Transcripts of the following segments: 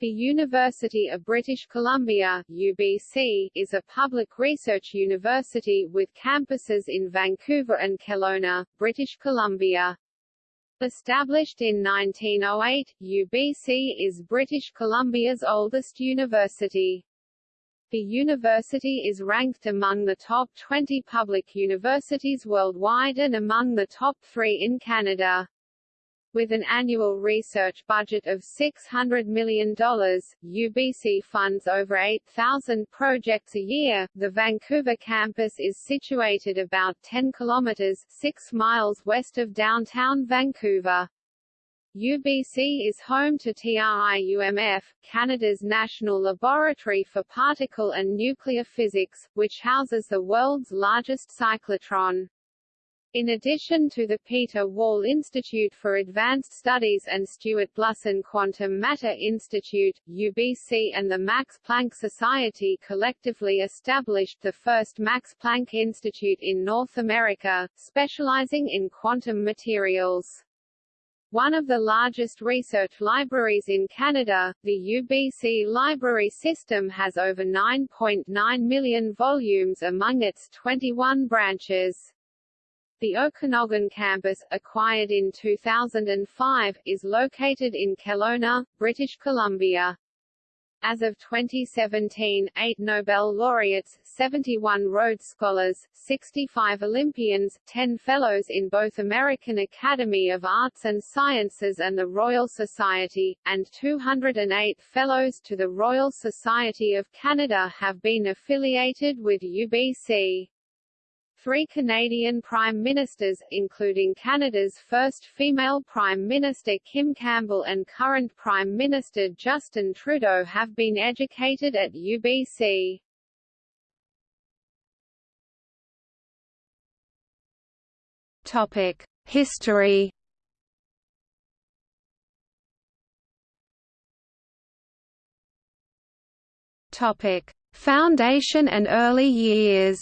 The University of British Columbia UBC, is a public research university with campuses in Vancouver and Kelowna, British Columbia. Established in 1908, UBC is British Columbia's oldest university. The university is ranked among the top 20 public universities worldwide and among the top three in Canada. With an annual research budget of $600 million, UBC funds over 8,000 projects a year. The Vancouver campus is situated about 10 kilometers 6 miles west of downtown Vancouver. UBC is home to TRIUMF, Canada's national laboratory for particle and nuclear physics, which houses the world's largest cyclotron. In addition to the Peter Wall Institute for Advanced Studies and Stuart Blusson Quantum Matter Institute, UBC and the Max Planck Society collectively established the first Max Planck Institute in North America, specializing in quantum materials. One of the largest research libraries in Canada, the UBC library system has over 9.9 million volumes among its 21 branches. The Okanagan campus, acquired in 2005, is located in Kelowna, British Columbia. As of 2017, eight Nobel laureates, 71 Rhodes Scholars, 65 Olympians, 10 Fellows in both American Academy of Arts and Sciences and the Royal Society, and 208 Fellows to the Royal Society of Canada have been affiliated with UBC. Three Canadian Prime Ministers, including Canada's first female Prime Minister Kim Campbell and current Prime Minister Justin Trudeau have been educated at UBC. Topic: History. Topic: Foundation and early years.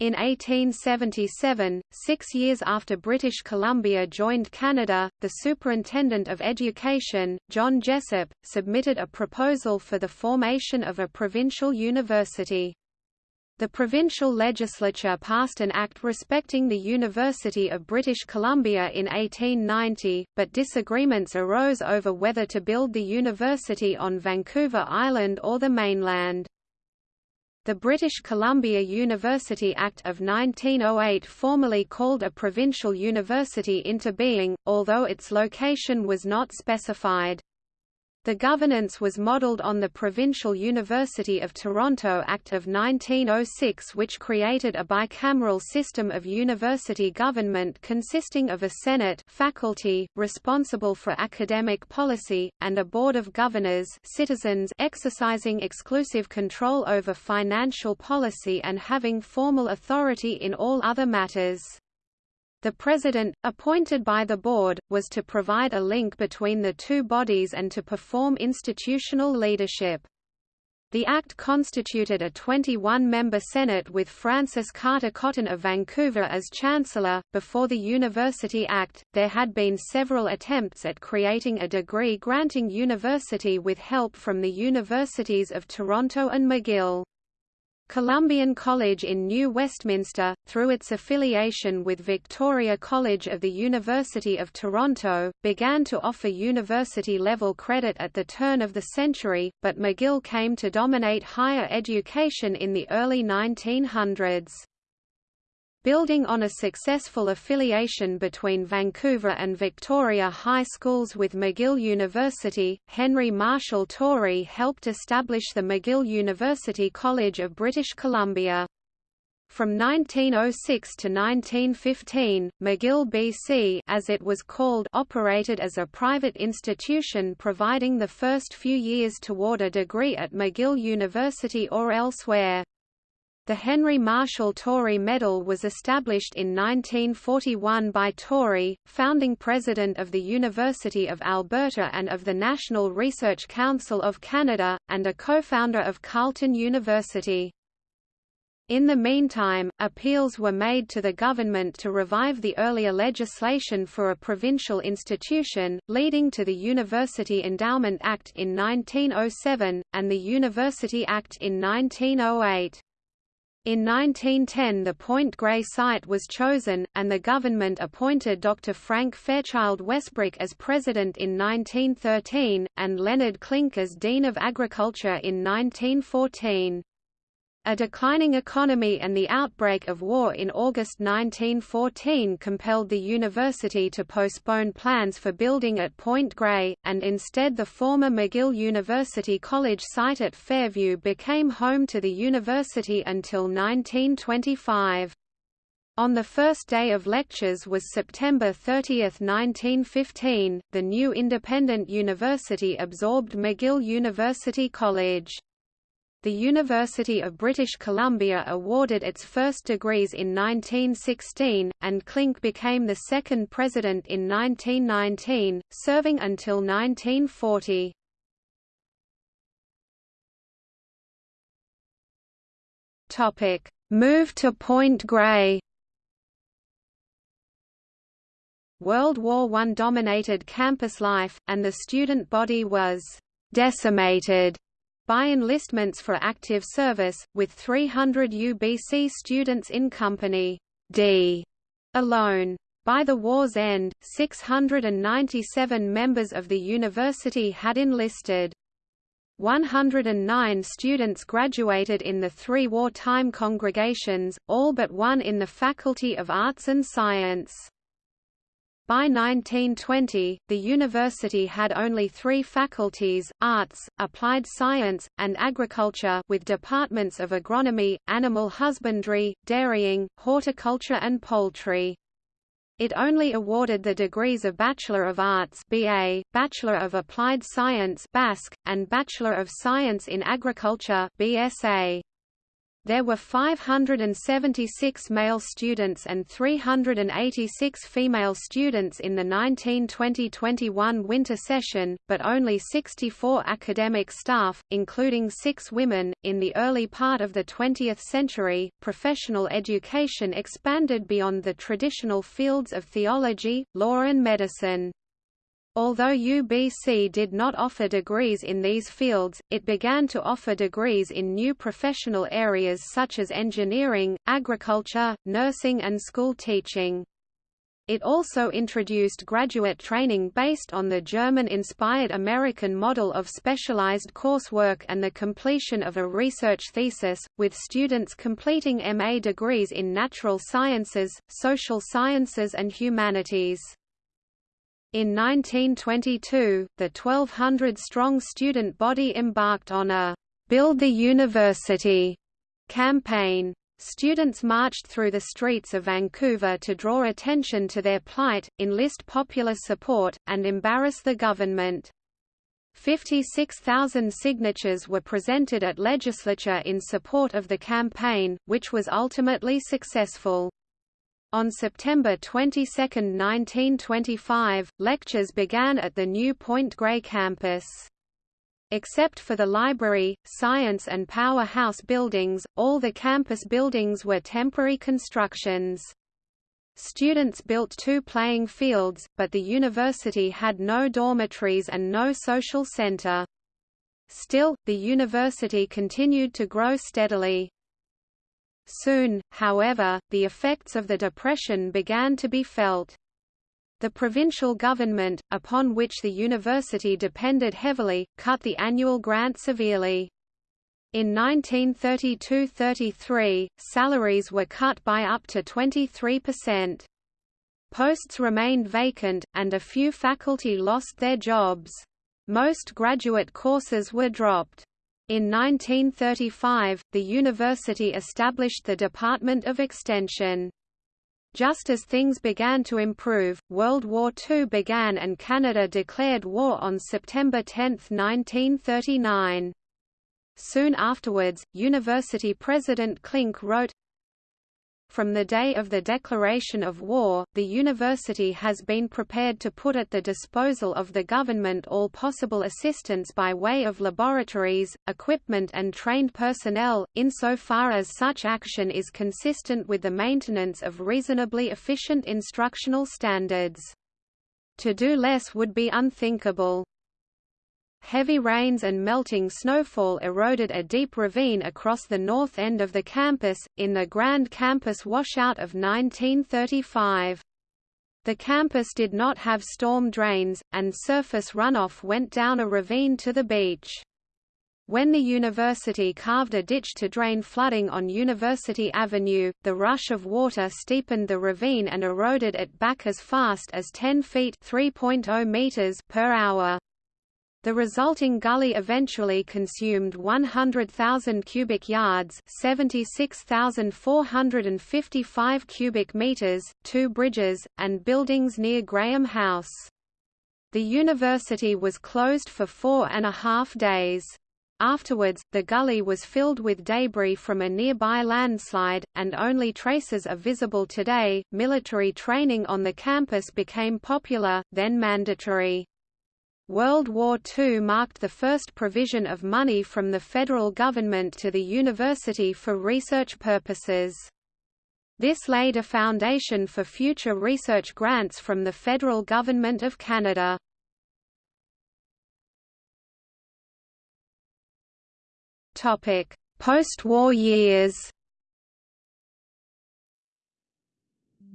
In 1877, six years after British Columbia joined Canada, the Superintendent of Education, John Jessop, submitted a proposal for the formation of a provincial university. The provincial legislature passed an act respecting the University of British Columbia in 1890, but disagreements arose over whether to build the university on Vancouver Island or the mainland. The British Columbia University Act of 1908 formally called a provincial university into being, although its location was not specified. The governance was modelled on the Provincial University of Toronto Act of 1906 which created a bicameral system of university government consisting of a Senate faculty, responsible for academic policy, and a Board of Governors citizens exercising exclusive control over financial policy and having formal authority in all other matters. The president, appointed by the board, was to provide a link between the two bodies and to perform institutional leadership. The Act constituted a 21-member Senate with Francis Carter Cotton of Vancouver as Chancellor. Before the University Act, there had been several attempts at creating a degree-granting university with help from the Universities of Toronto and McGill. Columbian College in New Westminster, through its affiliation with Victoria College of the University of Toronto, began to offer university-level credit at the turn of the century, but McGill came to dominate higher education in the early 1900s. Building on a successful affiliation between Vancouver and Victoria High Schools with McGill University, Henry Marshall Tory helped establish the McGill University College of British Columbia. From 1906 to 1915, McGill BC as it was called operated as a private institution providing the first few years toward a degree at McGill University or elsewhere. The Henry Marshall Tory Medal was established in 1941 by Tory, founding president of the University of Alberta and of the National Research Council of Canada, and a co-founder of Carleton University. In the meantime, appeals were made to the government to revive the earlier legislation for a provincial institution, leading to the University Endowment Act in 1907, and the University Act in 1908. In 1910 the Point Grey site was chosen, and the government appointed Dr. Frank Fairchild Wesbrook as president in 1913, and Leonard Klinck as Dean of Agriculture in 1914. A declining economy and the outbreak of war in August 1914 compelled the university to postpone plans for building at Point Grey, and instead the former McGill University College site at Fairview became home to the university until 1925. On the first day of lectures was September 30, 1915, the new independent university absorbed McGill University College. The University of British Columbia awarded its first degrees in 1916, and Klinck became the second president in 1919, serving until 1940. Topic: Move to Point Grey. World War I dominated campus life, and the student body was decimated by enlistments for active service, with 300 UBC students in Company D alone. By the war's end, 697 members of the university had enlisted. 109 students graduated in the three wartime congregations, all but one in the Faculty of Arts and Science. By 1920, the university had only three faculties, arts, applied science, and agriculture with departments of agronomy, animal husbandry, dairying, horticulture and poultry. It only awarded the degrees of Bachelor of Arts BA, Bachelor of Applied Science BASc, and Bachelor of Science in Agriculture BSA. There were 576 male students and 386 female students in the 1920–21 winter session, but only 64 academic staff, including six women. In the early part of the 20th century, professional education expanded beyond the traditional fields of theology, law and medicine. Although UBC did not offer degrees in these fields, it began to offer degrees in new professional areas such as engineering, agriculture, nursing and school teaching. It also introduced graduate training based on the German-inspired American model of specialized coursework and the completion of a research thesis, with students completing MA degrees in natural sciences, social sciences and humanities. In 1922, the 1,200-strong student body embarked on a «Build the University» campaign. Students marched through the streets of Vancouver to draw attention to their plight, enlist popular support, and embarrass the government. 56,000 signatures were presented at legislature in support of the campaign, which was ultimately successful. On September 22, 1925, lectures began at the new Point Grey campus. Except for the library, science and powerhouse buildings, all the campus buildings were temporary constructions. Students built two playing fields, but the university had no dormitories and no social center. Still, the university continued to grow steadily. Soon, however, the effects of the Depression began to be felt. The provincial government, upon which the university depended heavily, cut the annual grant severely. In 1932–33, salaries were cut by up to 23%. Posts remained vacant, and a few faculty lost their jobs. Most graduate courses were dropped. In 1935, the university established the Department of Extension. Just as things began to improve, World War II began and Canada declared war on September 10, 1939. Soon afterwards, University President Klinck wrote, From the day of the declaration of war, the university has been prepared to put at the disposal of the government all possible assistance by way of laboratories, equipment and trained personnel, insofar as such action is consistent with the maintenance of reasonably efficient instructional standards. To do less would be unthinkable. Heavy rains and melting snowfall eroded a deep ravine across the north end of the campus, in the Grand Campus washout of 1935. The campus did not have storm drains, and surface runoff went down a ravine to the beach. When the university carved a ditch to drain flooding on University Avenue, the rush of water steepened the ravine and eroded it back as fast as 10 feet (3.0 meters) per hour. The resulting gully eventually consumed 100,000 cubic yards 76,455 cubic meters, two bridges, and buildings near Graham House. The university was closed for four and a half days. Afterwards, the gully was filled with debris from a nearby landslide, and only traces are visible today. Military training on the campus became popular, then mandatory. World War II marked the first provision of money from the federal government to the university for research purposes. This laid a foundation for future research grants from the federal government of Canada. Post-war years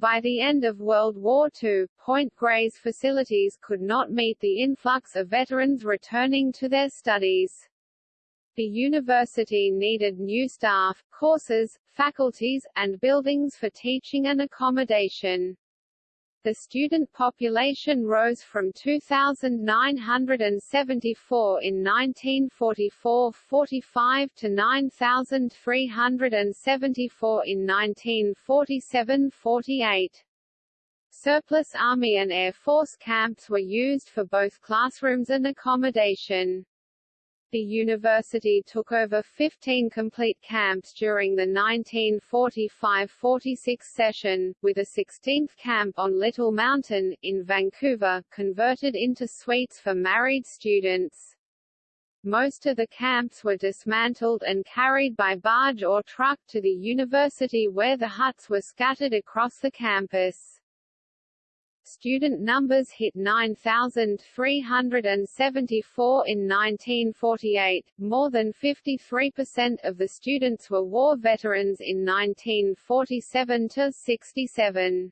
By the end of World War II, Point Grey's facilities could not meet the influx of veterans returning to their studies. The university needed new staff, courses, faculties, and buildings for teaching and accommodation the student population rose from 2,974 in 1944–45 to 9,374 in 1947–48. Surplus Army and Air Force camps were used for both classrooms and accommodation. The university took over 15 complete camps during the 1945–46 session, with a 16th camp on Little Mountain, in Vancouver, converted into suites for married students. Most of the camps were dismantled and carried by barge or truck to the university where the huts were scattered across the campus. Student numbers hit 9,374 in 1948, more than 53% of the students were war veterans in 1947–67.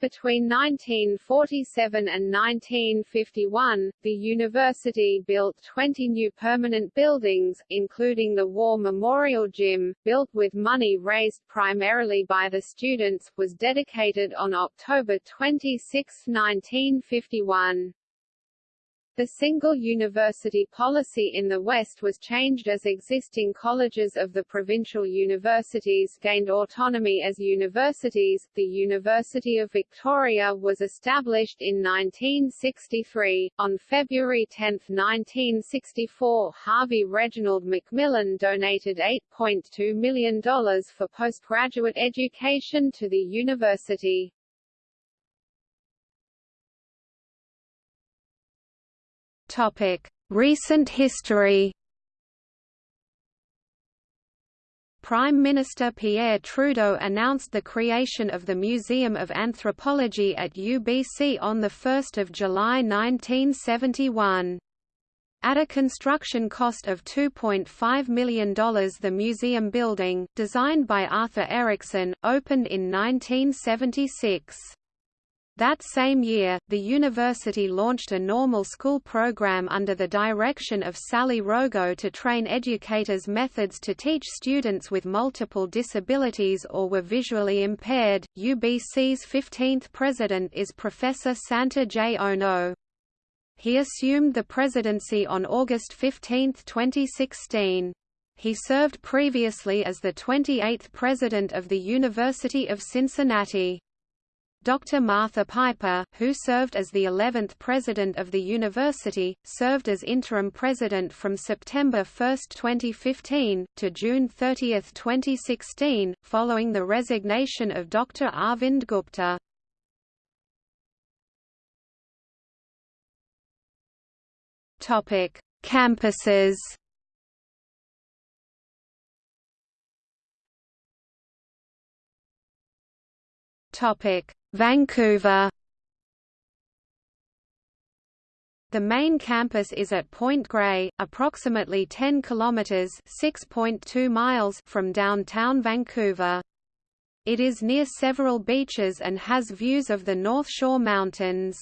Between 1947 and 1951, the university built 20 new permanent buildings, including the War Memorial Gym, built with money raised primarily by the students, was dedicated on October 26, 1951. The single university policy in the West was changed as existing colleges of the provincial universities gained autonomy as universities. The University of Victoria was established in 1963. On February 10, 1964, Harvey Reginald Macmillan donated $8.2 million for postgraduate education to the university. Recent history. Prime Minister Pierre Trudeau announced the creation of the Museum of Anthropology at UBC on 1 July 1971. At a construction cost of $2.5 million the museum building, designed by Arthur Erickson, opened in 1976. That same year, the university launched a normal school program under the direction of Sally Rogow to train educators methods to teach students with multiple disabilities or were visually impaired. UBC's 15th president is Professor Santa J. Ono. He assumed the presidency on August 15, 2016. He served previously as the 28th president of the University of Cincinnati. Dr. Martha Piper, who served as the 11th president of the university, served as interim president from September 1, 2015, to June 30, 2016, following the resignation of Dr. Arvind Gupta. Campuses. Vancouver. The main campus is at Point Grey, approximately 10 kilometers (6.2 miles) from downtown Vancouver. It is near several beaches and has views of the North Shore Mountains.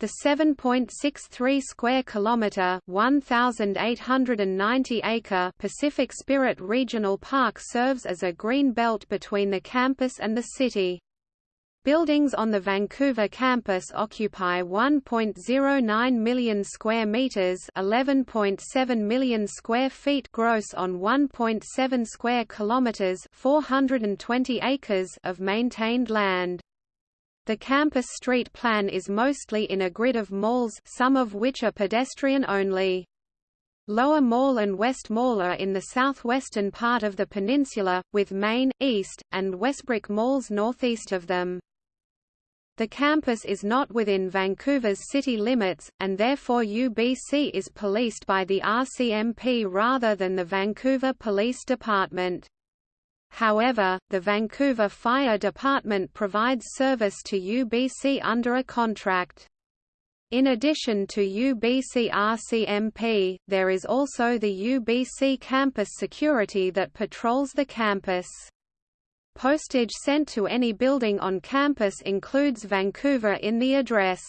The 7.63 square kilometer, 1890 acre Pacific Spirit Regional Park serves as a green belt between the campus and the city. Buildings on the Vancouver campus occupy 1.09 million square meters, 11.7 million square feet gross on 1.7 square kilometers, 420 acres of maintained land. The campus street plan is mostly in a grid of malls some of which are pedestrian only. Lower Mall and West Mall are in the southwestern part of the peninsula, with Main, East, and Wesbrook malls northeast of them. The campus is not within Vancouver's city limits, and therefore UBC is policed by the RCMP rather than the Vancouver Police Department. However, the Vancouver Fire Department provides service to UBC under a contract. In addition to UBC RCMP, there is also the UBC campus security that patrols the campus. Postage sent to any building on campus includes Vancouver in the address.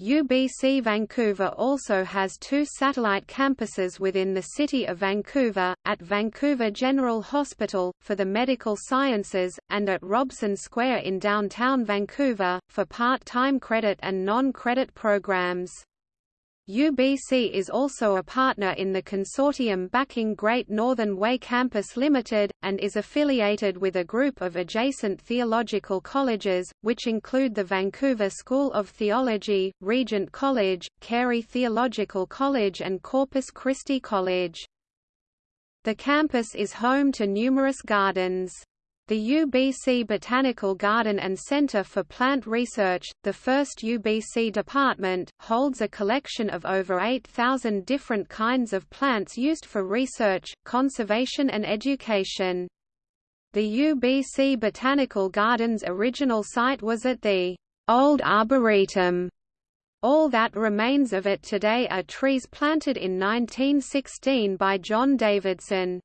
UBC Vancouver also has two satellite campuses within the City of Vancouver, at Vancouver General Hospital, for the medical sciences, and at Robson Square in downtown Vancouver, for part-time credit and non-credit programs. UBC is also a partner in the consortium backing Great Northern Way Campus Limited, and is affiliated with a group of adjacent theological colleges, which include the Vancouver School of Theology, Regent College, Carey Theological College and Corpus Christi College. The campus is home to numerous gardens. The UBC Botanical Garden and Center for Plant Research, the first UBC department, holds a collection of over 8,000 different kinds of plants used for research, conservation and education. The UBC Botanical Garden's original site was at the Old Arboretum. All that remains of it today are trees planted in 1916 by John Davidson.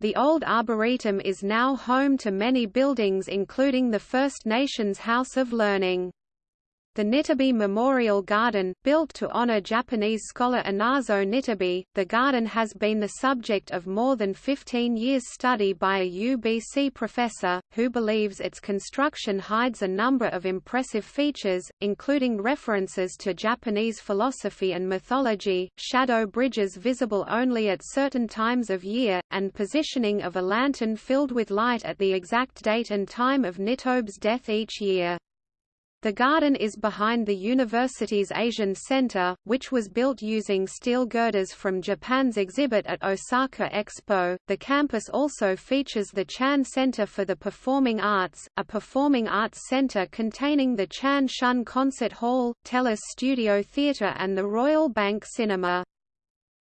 The old Arboretum is now home to many buildings including the First Nations House of Learning. The Nitobe Memorial Garden, built to honor Japanese scholar Inazo Nitobe, the garden has been the subject of more than 15 years' study by a UBC professor, who believes its construction hides a number of impressive features, including references to Japanese philosophy and mythology, shadow bridges visible only at certain times of year, and positioning of a lantern filled with light at the exact date and time of Nitobe's death each year. The garden is behind the university's Asian Center, which was built using steel girders from Japan's exhibit at Osaka Expo. The campus also features the Chan Center for the Performing Arts, a performing arts center containing the Chan Shun Concert Hall, Telus Studio Theatre, and the Royal Bank Cinema.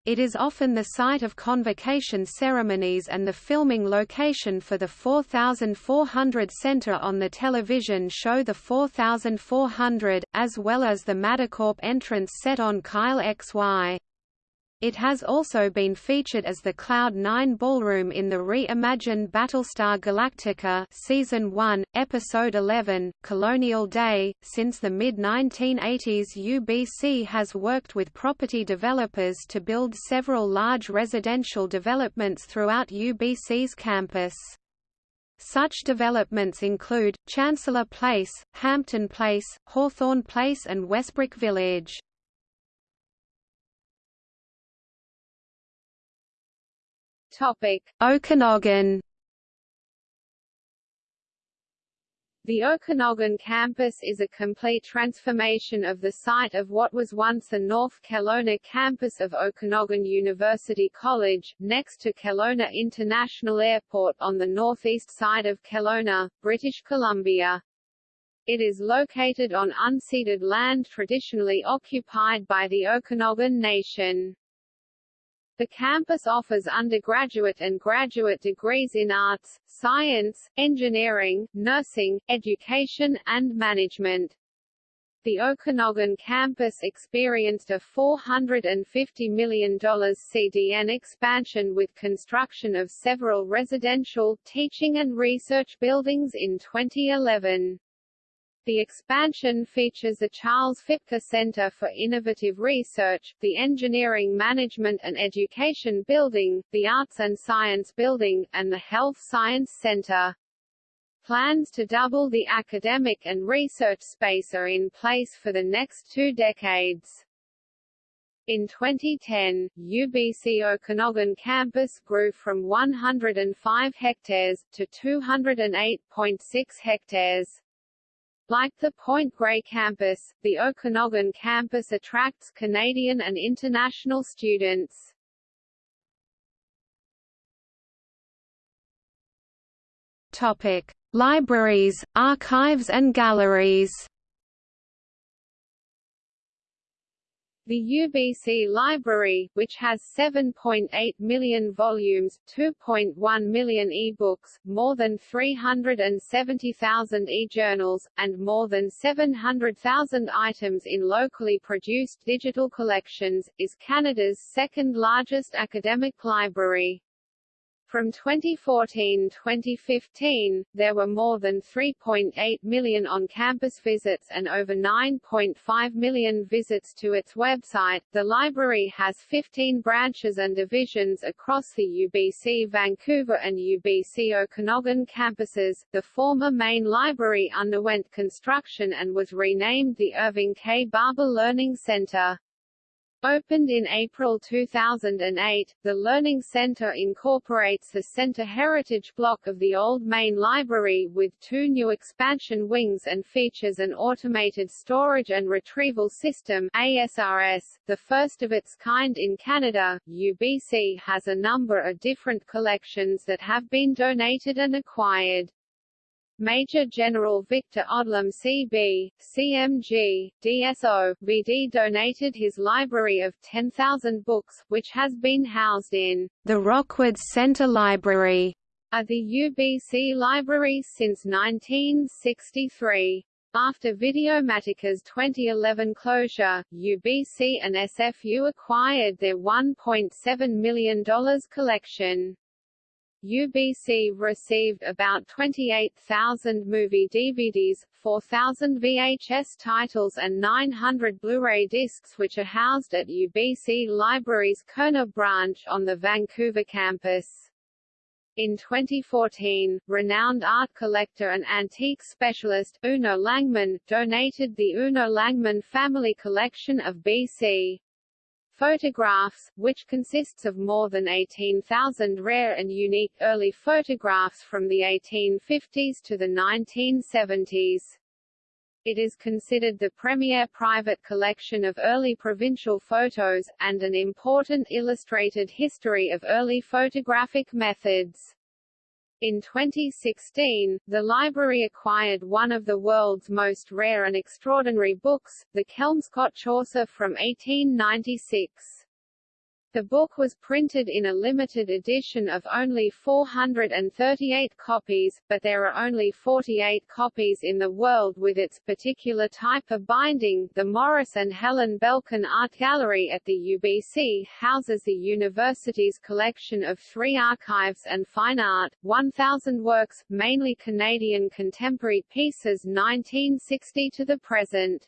It is often the site of convocation ceremonies and the filming location for the 4400 Center on the television show The 4400, as well as the Madacorp entrance set on Kyle XY. It has also been featured as the Cloud9 ballroom in the re-imagined Battlestar Galactica Season 1, Episode 11, Colonial Day. Since the mid-1980s UBC has worked with property developers to build several large residential developments throughout UBC's campus. Such developments include, Chancellor Place, Hampton Place, Hawthorne Place and Wesbrook Village. Topic: Okanagan. The Okanagan campus is a complete transformation of the site of what was once the North Kelowna campus of Okanagan University College, next to Kelowna International Airport on the northeast side of Kelowna, British Columbia. It is located on unceded land traditionally occupied by the Okanagan Nation. The campus offers undergraduate and graduate degrees in arts, science, engineering, nursing, education, and management. The Okanagan campus experienced a $450 million CDN expansion with construction of several residential, teaching and research buildings in 2011. The expansion features the Charles Fipke Center for Innovative Research, the Engineering Management and Education Building, the Arts and Science Building, and the Health Science Center. Plans to double the academic and research space are in place for the next two decades. In 2010, UBC Okanagan campus grew from 105 hectares, to 208.6 hectares. Like the Point Grey campus, the Okanagan campus attracts Canadian and international students. Topic: Libraries, archives and galleries. The UBC Library, which has 7.8 million volumes, 2.1 million e-books, more than 370,000 e-journals, and more than 700,000 items in locally produced digital collections, is Canada's second largest academic library. From 2014-2015, there were more than 3.8 million on-campus visits and over 9.5 million visits to its website. The library has 15 branches and divisions across the UBC Vancouver and UBC Okanagan campuses. The former main library underwent construction and was renamed the Irving K. Barber Learning Center. Opened in April 2008, the Learning Center incorporates the Center Heritage Block of the old main library with two new expansion wings and features an automated storage and retrieval system ASRS, the first of its kind in Canada. UBC has a number of different collections that have been donated and acquired. Major General Victor Odlum CB, CMG, DSO, VD donated his library of 10,000 books, which has been housed in the Rockwood Center Library at the UBC Library since 1963. After Videomatica's 2011 closure, UBC and SFU acquired their $1.7 million collection. UBC received about 28,000 movie DVDs, 4,000 VHS titles and 900 Blu-ray discs which are housed at UBC Library's Koerner branch on the Vancouver campus. In 2014, renowned art collector and antique specialist, Uno Langmann, donated the Uno Langmann family collection of BC. Photographs, which consists of more than 18,000 rare and unique early photographs from the 1850s to the 1970s. It is considered the premier private collection of early provincial photos, and an important illustrated history of early photographic methods. In 2016, the library acquired one of the world's most rare and extraordinary books, the Kelmscott Chaucer from 1896. The book was printed in a limited edition of only 438 copies, but there are only 48 copies in the world with its particular type of binding. The Morris and Helen Belkin Art Gallery at the UBC houses the university's collection of three archives and fine art, 1,000 works, mainly Canadian contemporary pieces 1960 to the present.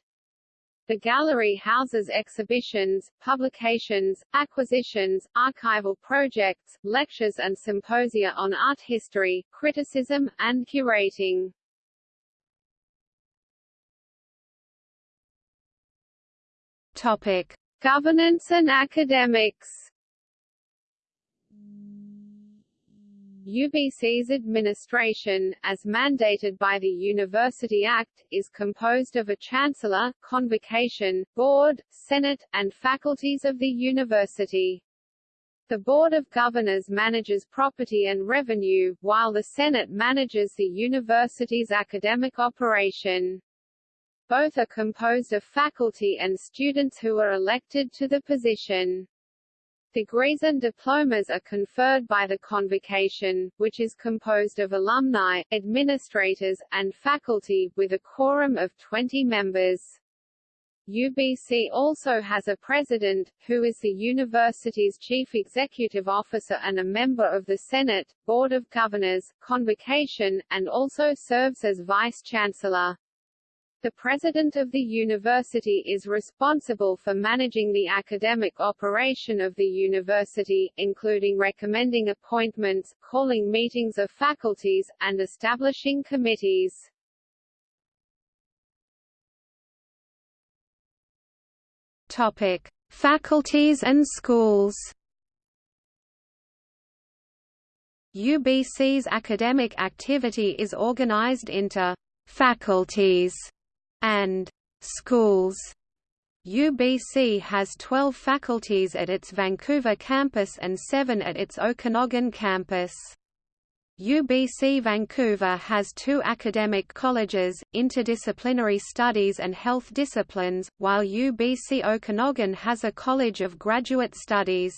The gallery houses exhibitions, publications, acquisitions, archival projects, lectures and symposia on art history, criticism, and curating. Topic: Governance and academics. UBC's administration, as mandated by the University Act, is composed of a chancellor, convocation, board, senate, and faculties of the university. The Board of Governors manages property and revenue, while the Senate manages the university's academic operation. Both are composed of faculty and students who are elected to the position. Degrees and diplomas are conferred by the Convocation, which is composed of alumni, administrators, and faculty, with a quorum of 20 members. UBC also has a president, who is the university's chief executive officer and a member of the Senate, Board of Governors, Convocation, and also serves as vice-chancellor. The president of the university is responsible for managing the academic operation of the university, including recommending appointments, calling meetings of faculties, and establishing committees. Topic: Faculties and schools. UBC's academic activity is organized into faculties and schools. UBC has 12 faculties at its Vancouver campus and 7 at its Okanagan campus. UBC Vancouver has two academic colleges, Interdisciplinary Studies and Health Disciplines, while UBC Okanagan has a College of Graduate Studies.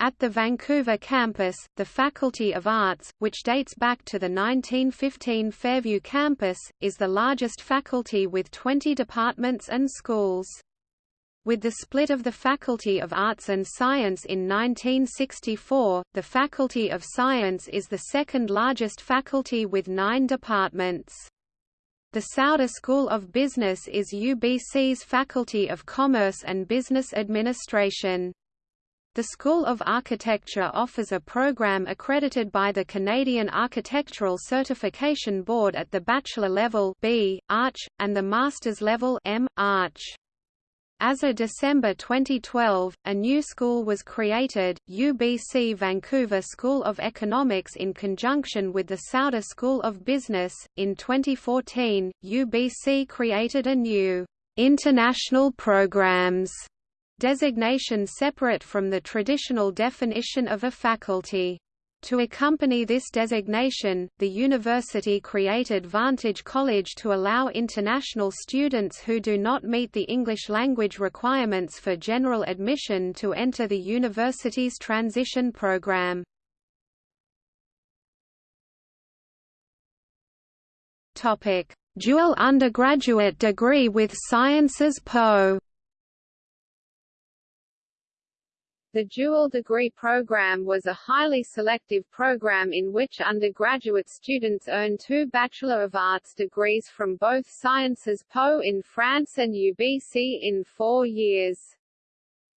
At the Vancouver campus, the Faculty of Arts, which dates back to the 1915 Fairview campus, is the largest faculty with 20 departments and schools. With the split of the Faculty of Arts and Science in 1964, the Faculty of Science is the second largest faculty with nine departments. The Sauder School of Business is UBC's Faculty of Commerce and Business Administration. The School of Architecture offers a program accredited by the Canadian Architectural Certification Board at the bachelor level B, Arch, and the master's level M, Arch. As of December 2012, a new school was created, UBC Vancouver School of Economics in conjunction with the Sauder School of Business. In 2014, UBC created a new international programs designation separate from the traditional definition of a faculty. To accompany this designation, the university created Vantage College to allow international students who do not meet the English language requirements for general admission to enter the university's transition program. Dual undergraduate degree with Sciences PO The dual degree program was a highly selective program in which undergraduate students earn two Bachelor of Arts degrees from both Sciences Po in France and UBC in four years.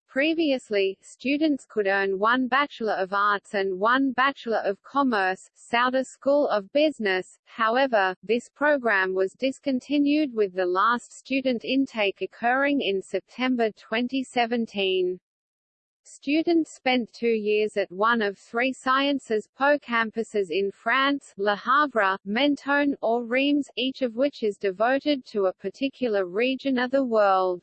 Previously, students could earn one Bachelor of Arts and one Bachelor of Commerce, Sauder School of Business, however, this program was discontinued with the last student intake occurring in September 2017. Students spent two years at one of three Sciences Po campuses in France Le Havre, Mentone, or Reims, each of which is devoted to a particular region of the world.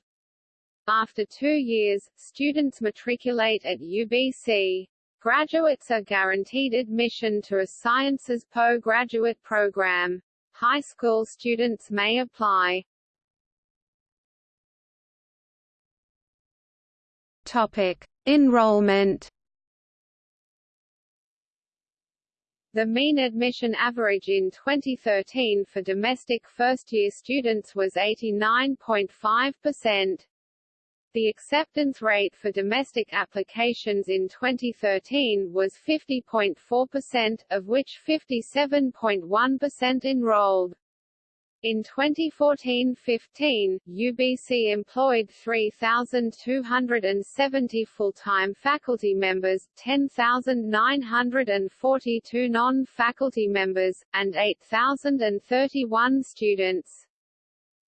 After two years, students matriculate at UBC. Graduates are guaranteed admission to a Sciences Po graduate program. High school students may apply. Topic: Enrollment The mean admission average in 2013 for domestic first-year students was 89.5%. The acceptance rate for domestic applications in 2013 was 50.4%, of which 57.1% enrolled. In 2014-15, UBC employed 3,270 full-time faculty members, 10,942 non-faculty members, and 8,031 students.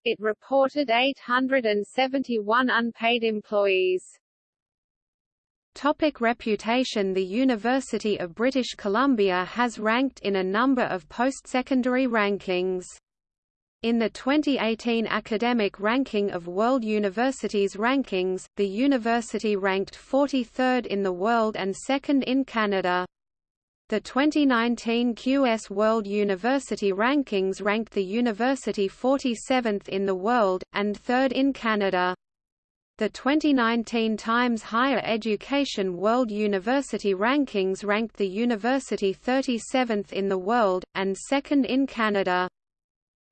It reported 871 unpaid employees. Topic reputation The University of British Columbia has ranked in a number of post-secondary rankings. In the 2018 academic ranking of World Universities Rankings, the university ranked 43rd in the world and second in Canada. The 2019 QS World University Rankings ranked the university 47th in the world, and third in Canada. The 2019 Times Higher Education World University Rankings ranked the university 37th in the world, and second in Canada.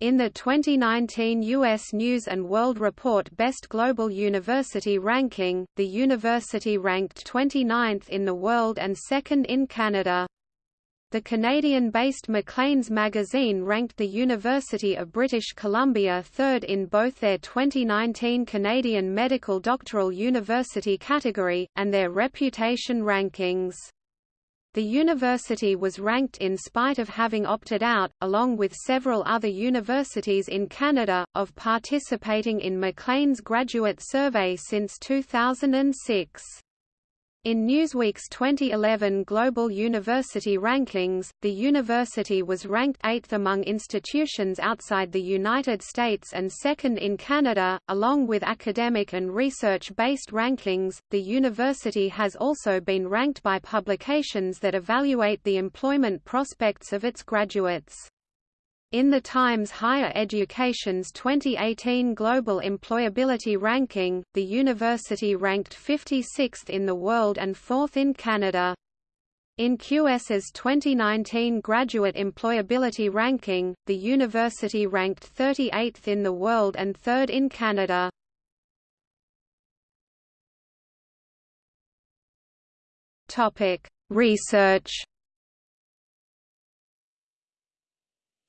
In the 2019 U.S. News & World Report Best Global University Ranking, the university ranked 29th in the world and second in Canada. The Canadian-based Maclean's magazine ranked the University of British Columbia third in both their 2019 Canadian Medical Doctoral University category, and their reputation rankings. The university was ranked in spite of having opted out, along with several other universities in Canada, of participating in Maclean's graduate survey since 2006. In Newsweek's 2011 Global University Rankings, the university was ranked 8th among institutions outside the United States and second in Canada. Along with academic and research based rankings, the university has also been ranked by publications that evaluate the employment prospects of its graduates. In the Times Higher Education's 2018 Global Employability Ranking, the university ranked 56th in the world and 4th in Canada. In QS's 2019 Graduate Employability Ranking, the university ranked 38th in the world and 3rd in Canada. Research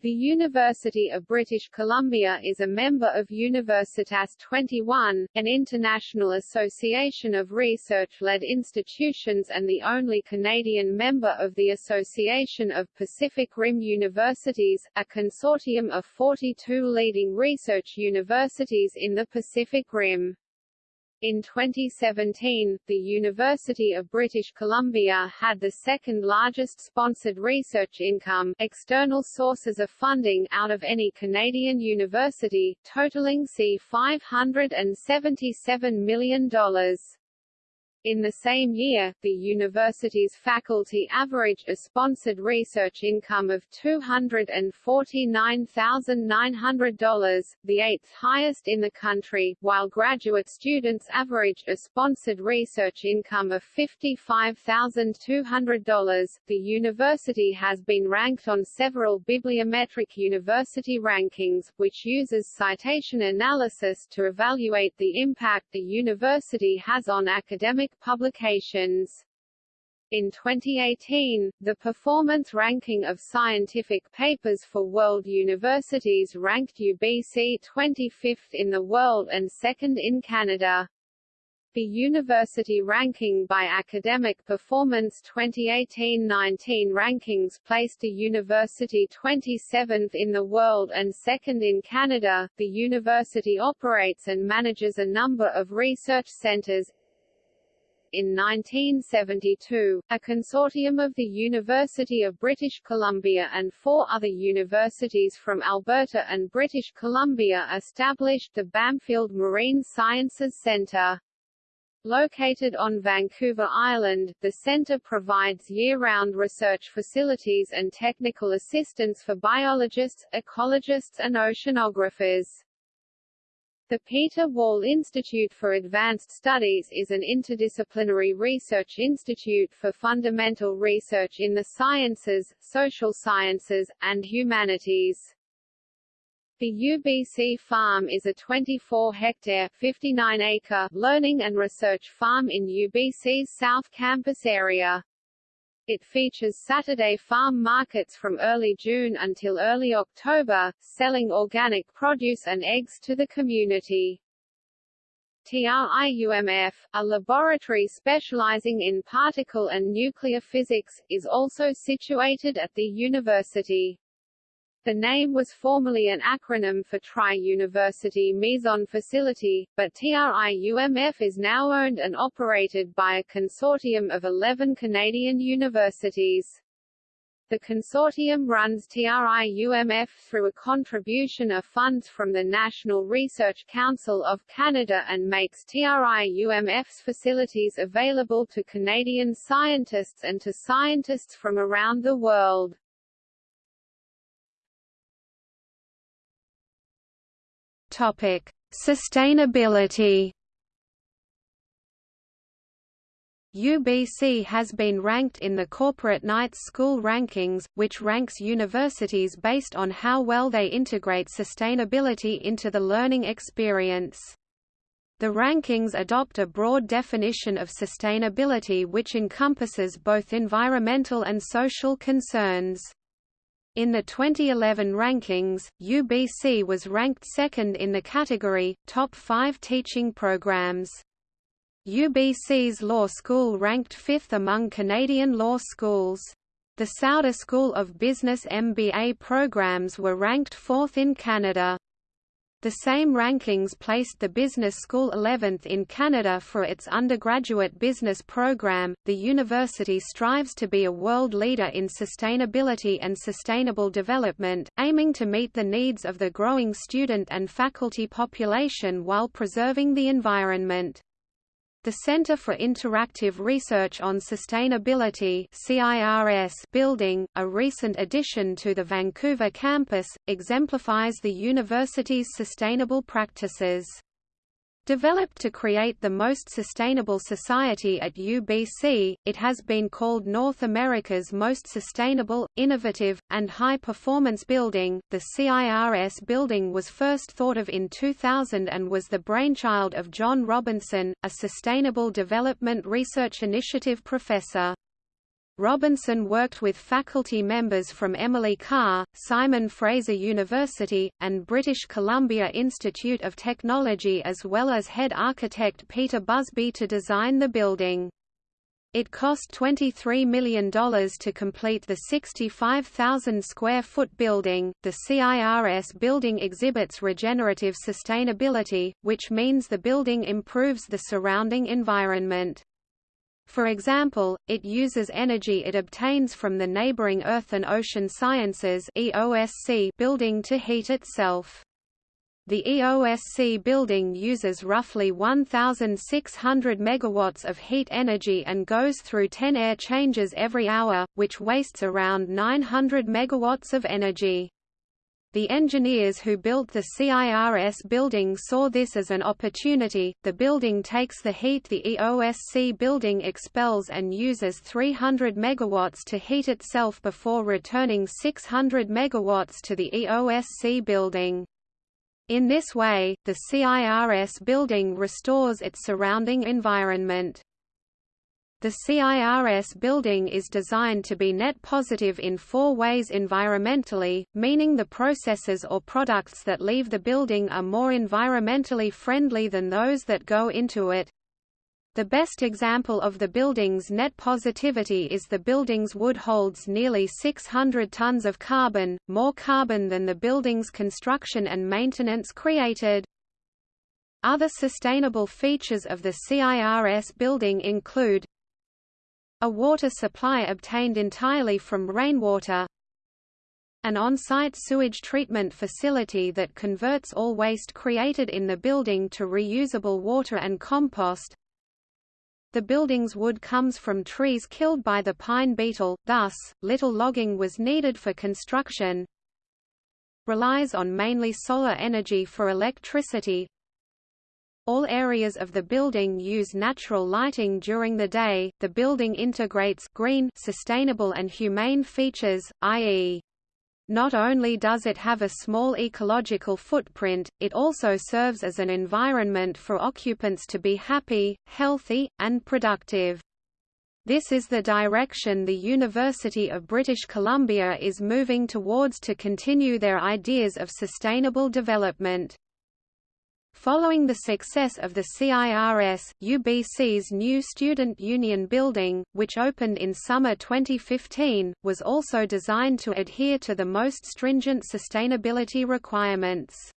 The University of British Columbia is a member of Universitas 21, an international association of research-led institutions and the only Canadian member of the Association of Pacific Rim Universities, a consortium of 42 leading research universities in the Pacific Rim. In 2017, the University of British Columbia had the second largest sponsored research income external sources of funding out of any Canadian university, totaling C$577 million. In the same year, the university's faculty averaged a sponsored research income of $249,900, the eighth highest in the country, while graduate students averaged a sponsored research income of $55,200. The university has been ranked on several bibliometric university rankings, which uses citation analysis to evaluate the impact the university has on academic publications. In 2018, the performance ranking of scientific papers for world universities ranked UBC 25th in the world and second in Canada. The University Ranking by Academic Performance 2018-19 rankings placed a university 27th in the world and second in Canada. The university operates and manages a number of research centers, in 1972, a consortium of the University of British Columbia and four other universities from Alberta and British Columbia established the Bamfield Marine Sciences Centre. Located on Vancouver Island, the centre provides year-round research facilities and technical assistance for biologists, ecologists and oceanographers. The Peter Wall Institute for Advanced Studies is an interdisciplinary research institute for fundamental research in the sciences, social sciences, and humanities. The UBC Farm is a 24-hectare (59-acre) learning and research farm in UBC's South Campus area. It features Saturday farm markets from early June until early October, selling organic produce and eggs to the community. TRIUMF, a laboratory specializing in particle and nuclear physics, is also situated at the university. The name was formerly an acronym for Tri-University Meson Facility, but TRIUMF is now owned and operated by a consortium of 11 Canadian universities. The consortium runs TRIUMF through a contribution of funds from the National Research Council of Canada and makes TRIUMF's facilities available to Canadian scientists and to scientists from around the world. Topic: Sustainability. UBC has been ranked in the Corporate Knights School Rankings, which ranks universities based on how well they integrate sustainability into the learning experience. The rankings adopt a broad definition of sustainability which encompasses both environmental and social concerns. In the 2011 rankings, UBC was ranked second in the category, Top 5 Teaching Programs. UBC's law school ranked fifth among Canadian law schools. The Sauder School of Business MBA programs were ranked fourth in Canada. The same rankings placed the business school 11th in Canada for its undergraduate business program. The university strives to be a world leader in sustainability and sustainable development, aiming to meet the needs of the growing student and faculty population while preserving the environment. The Center for Interactive Research on Sustainability CIRS building, a recent addition to the Vancouver campus, exemplifies the university's sustainable practices. Developed to create the most sustainable society at UBC, it has been called North America's most sustainable, innovative, and high-performance building. The CIRS building was first thought of in 2000 and was the brainchild of John Robinson, a Sustainable Development Research Initiative professor. Robinson worked with faculty members from Emily Carr, Simon Fraser University, and British Columbia Institute of Technology as well as head architect Peter Busby to design the building. It cost $23 million to complete the 65,000 square foot building. The CIRS building exhibits regenerative sustainability, which means the building improves the surrounding environment. For example, it uses energy it obtains from the neighboring Earth and Ocean Sciences EOSC building to heat itself. The EOSC building uses roughly 1,600 megawatts of heat energy and goes through 10 air changes every hour, which wastes around 900 megawatts of energy. The engineers who built the CIRS building saw this as an opportunity. The building takes the heat the EOSC building expels and uses 300 megawatts to heat itself before returning 600 megawatts to the EOSC building. In this way, the CIRS building restores its surrounding environment. The CIRS building is designed to be net positive in four ways environmentally, meaning the processes or products that leave the building are more environmentally friendly than those that go into it. The best example of the building's net positivity is the building's wood holds nearly 600 tons of carbon, more carbon than the building's construction and maintenance created. Other sustainable features of the CIRS building include a water supply obtained entirely from rainwater an on-site sewage treatment facility that converts all waste created in the building to reusable water and compost. The building's wood comes from trees killed by the pine beetle, thus, little logging was needed for construction. Relies on mainly solar energy for electricity all areas of the building use natural lighting during the day. The building integrates green, sustainable and humane features, i.e. Not only does it have a small ecological footprint, it also serves as an environment for occupants to be happy, healthy, and productive. This is the direction the University of British Columbia is moving towards to continue their ideas of sustainable development. Following the success of the CIRS, UBC's new Student Union Building, which opened in summer 2015, was also designed to adhere to the most stringent sustainability requirements.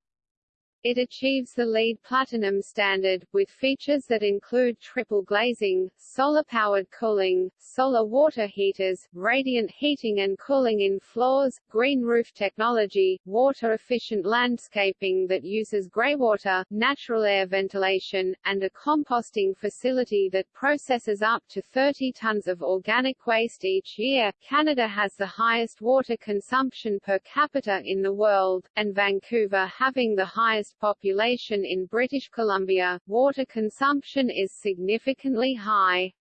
It achieves the LEED Platinum standard, with features that include triple glazing, solar-powered cooling, solar water heaters, radiant heating and cooling in floors, green roof technology, water-efficient landscaping that uses greywater, natural air ventilation, and a composting facility that processes up to 30 tons of organic waste each year. Canada has the highest water consumption per capita in the world, and Vancouver having the highest population in British Columbia, water consumption is significantly high.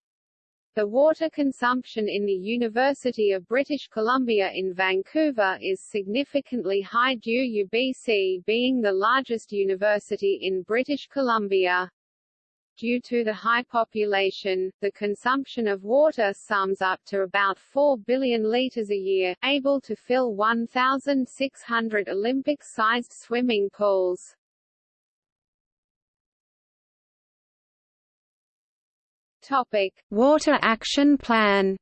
The water consumption in the University of British Columbia in Vancouver is significantly high due UBC being the largest university in British Columbia. Due to the high population, the consumption of water sums up to about 4 billion litres a year, able to fill 1,600 Olympic-sized swimming pools. Topic: Water Action Plan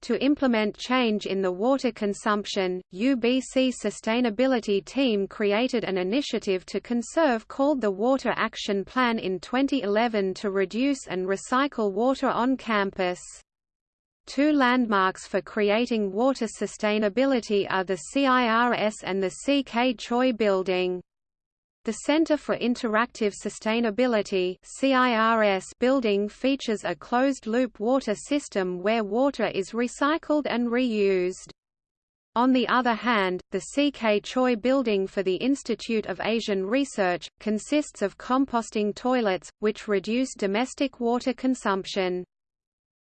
to implement change in the water consumption, UBC Sustainability Team created an initiative to conserve called the Water Action Plan in 2011 to reduce and recycle water on campus. Two landmarks for creating water sustainability are the CIRS and the C.K. Choi Building. The Center for Interactive Sustainability CIRS building features a closed-loop water system where water is recycled and reused. On the other hand, the C.K. Choi building for the Institute of Asian Research, consists of composting toilets, which reduce domestic water consumption.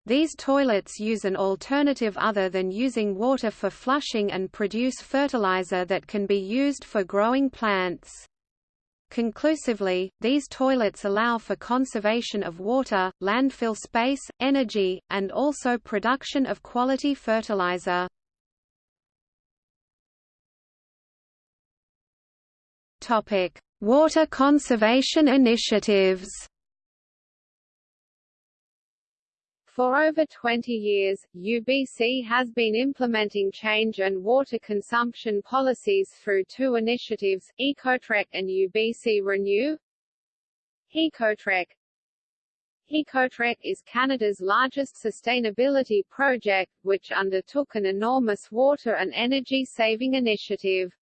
These toilets use an alternative other than using water for flushing and produce fertilizer that can be used for growing plants. Conclusively, these toilets allow for conservation of water, landfill space, energy, and also production of quality fertilizer. Water conservation initiatives For over 20 years, UBC has been implementing change and water consumption policies through two initiatives, Ecotrek and UBC Renew. Ecotrek Ecotrek is Canada's largest sustainability project, which undertook an enormous water and energy-saving initiative.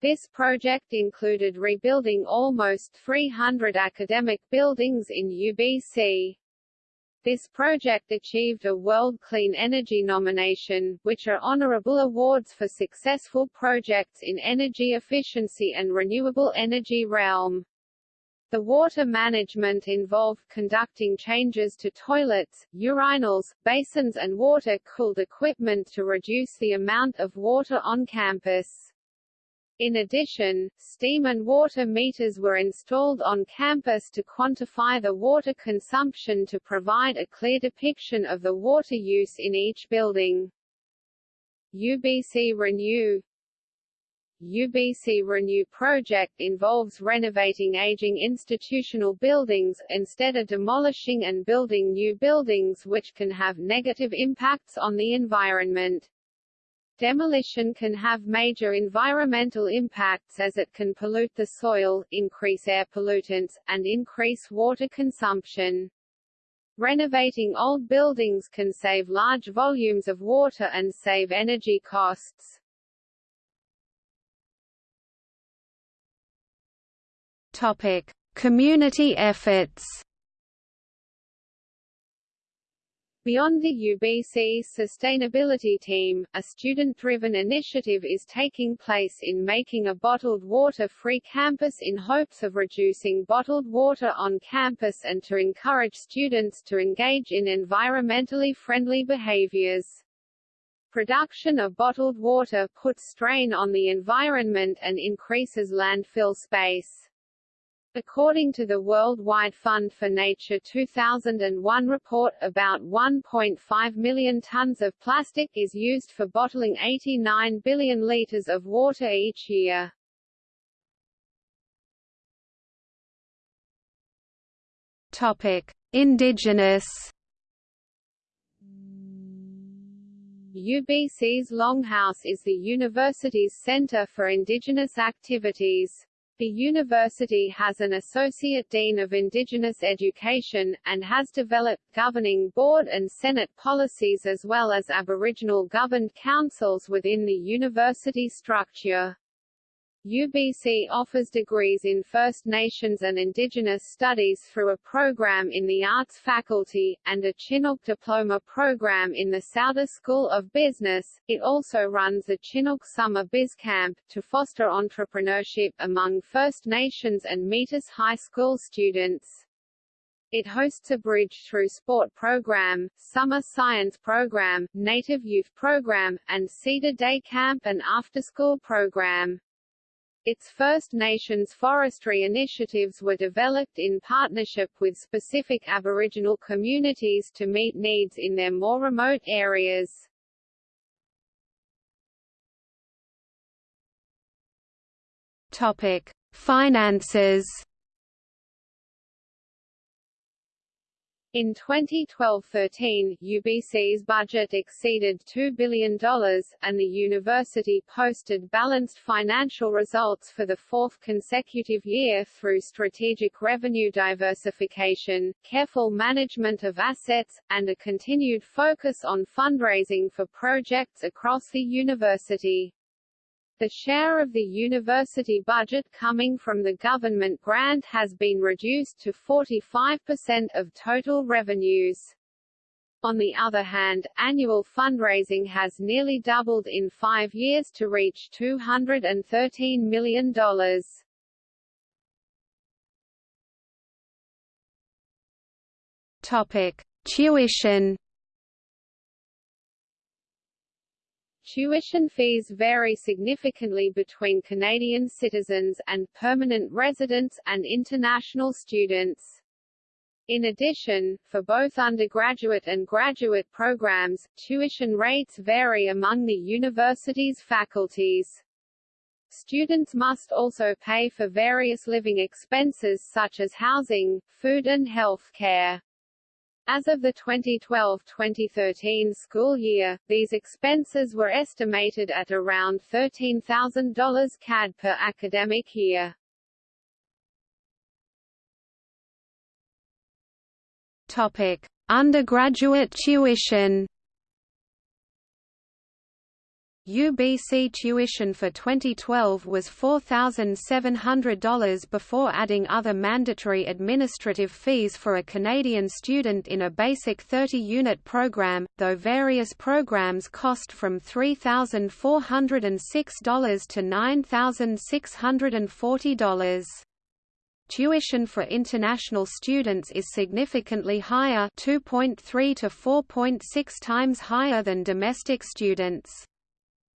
This project included rebuilding almost 300 academic buildings in UBC. This project achieved a World Clean Energy nomination, which are honorable awards for successful projects in energy efficiency and renewable energy realm. The water management involved conducting changes to toilets, urinals, basins and water-cooled equipment to reduce the amount of water on campus. In addition, steam and water meters were installed on campus to quantify the water consumption to provide a clear depiction of the water use in each building. UBC Renew UBC Renew project involves renovating aging institutional buildings, instead of demolishing and building new buildings which can have negative impacts on the environment. Demolition can have major environmental impacts as it can pollute the soil, increase air pollutants, and increase water consumption. Renovating old buildings can save large volumes of water and save energy costs. Topic: Community efforts. Beyond the UBC's sustainability team, a student-driven initiative is taking place in making a bottled water-free campus in hopes of reducing bottled water on campus and to encourage students to engage in environmentally friendly behaviors. Production of bottled water puts strain on the environment and increases landfill space. According to the Worldwide Fund for Nature 2001 report, about 1.5 million tons of plastic is used for bottling 89 billion liters of water each year. Topic: Indigenous UBC's Longhouse is the university's center for indigenous activities. The university has an Associate Dean of Indigenous Education, and has developed governing board and Senate policies as well as Aboriginal governed councils within the university structure. UBC offers degrees in First Nations and Indigenous Studies through a program in the Arts faculty, and a Chinook Diploma program in the Sauder School of Business. It also runs a Chinook Summer Biz Camp, to foster entrepreneurship among First Nations and Metis High School students. It hosts a Bridge Through Sport program, Summer Science program, Native Youth program, and Cedar Day Camp and After-School program. Its First Nations forestry initiatives were developed in partnership with specific Aboriginal communities to meet needs in their more remote areas. Topic: Finances In 2012–13, UBC's budget exceeded $2 billion, and the university posted balanced financial results for the fourth consecutive year through strategic revenue diversification, careful management of assets, and a continued focus on fundraising for projects across the university. The share of the university budget coming from the government grant has been reduced to 45% of total revenues. On the other hand, annual fundraising has nearly doubled in five years to reach $213 million. Topic: Tuition Tuition fees vary significantly between Canadian citizens and permanent residents and international students. In addition, for both undergraduate and graduate programs, tuition rates vary among the university's faculties. Students must also pay for various living expenses such as housing, food and health care. As of the 2012-2013 school year, these expenses were estimated at around $13,000 CAD per academic year. Topic: Undergraduate tuition UBC tuition for 2012 was $4,700 before adding other mandatory administrative fees for a Canadian student in a basic 30-unit program, though various programs cost from $3,406 to $9,640. Tuition for international students is significantly higher 2.3 to 4.6 times higher than domestic students.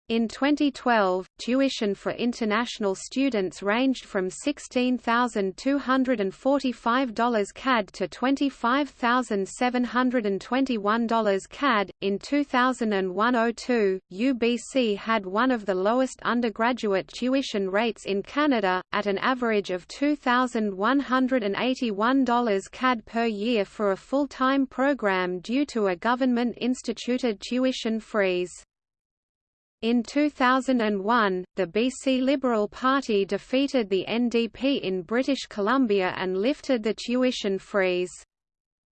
In 2012, tuition for international students ranged from $16,245 CAD to $25,721 CAD. In 2001-02, UBC had one of the lowest undergraduate tuition rates in Canada, at an average of $2,181 CAD per year for a full-time program due to a government-instituted tuition freeze. In 2001, the BC Liberal Party defeated the NDP in British Columbia and lifted the tuition freeze.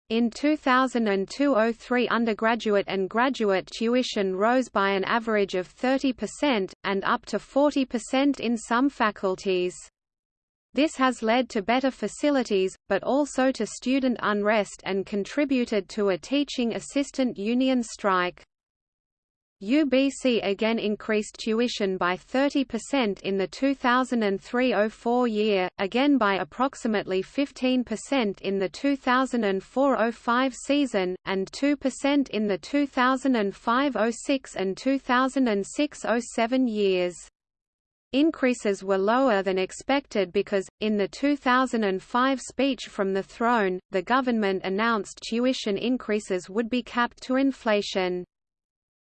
In 2002–03 undergraduate and graduate tuition rose by an average of 30%, and up to 40% in some faculties. This has led to better facilities, but also to student unrest and contributed to a teaching assistant union strike. UBC again increased tuition by 30% in the 2003–04 year, again by approximately 15% in the 2004–05 season, and 2% in the 2005–06 and 2006–07 years. Increases were lower than expected because, in the 2005 speech from the throne, the government announced tuition increases would be capped to inflation.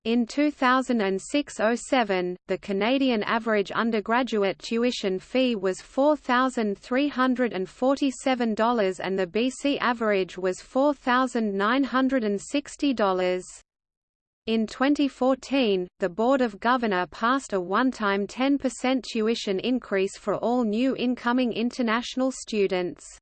In 2006–07, the Canadian average undergraduate tuition fee was $4,347 and the BC average was $4,960. In 2014, the Board of Governor passed a one-time 10% tuition increase for all new incoming international students.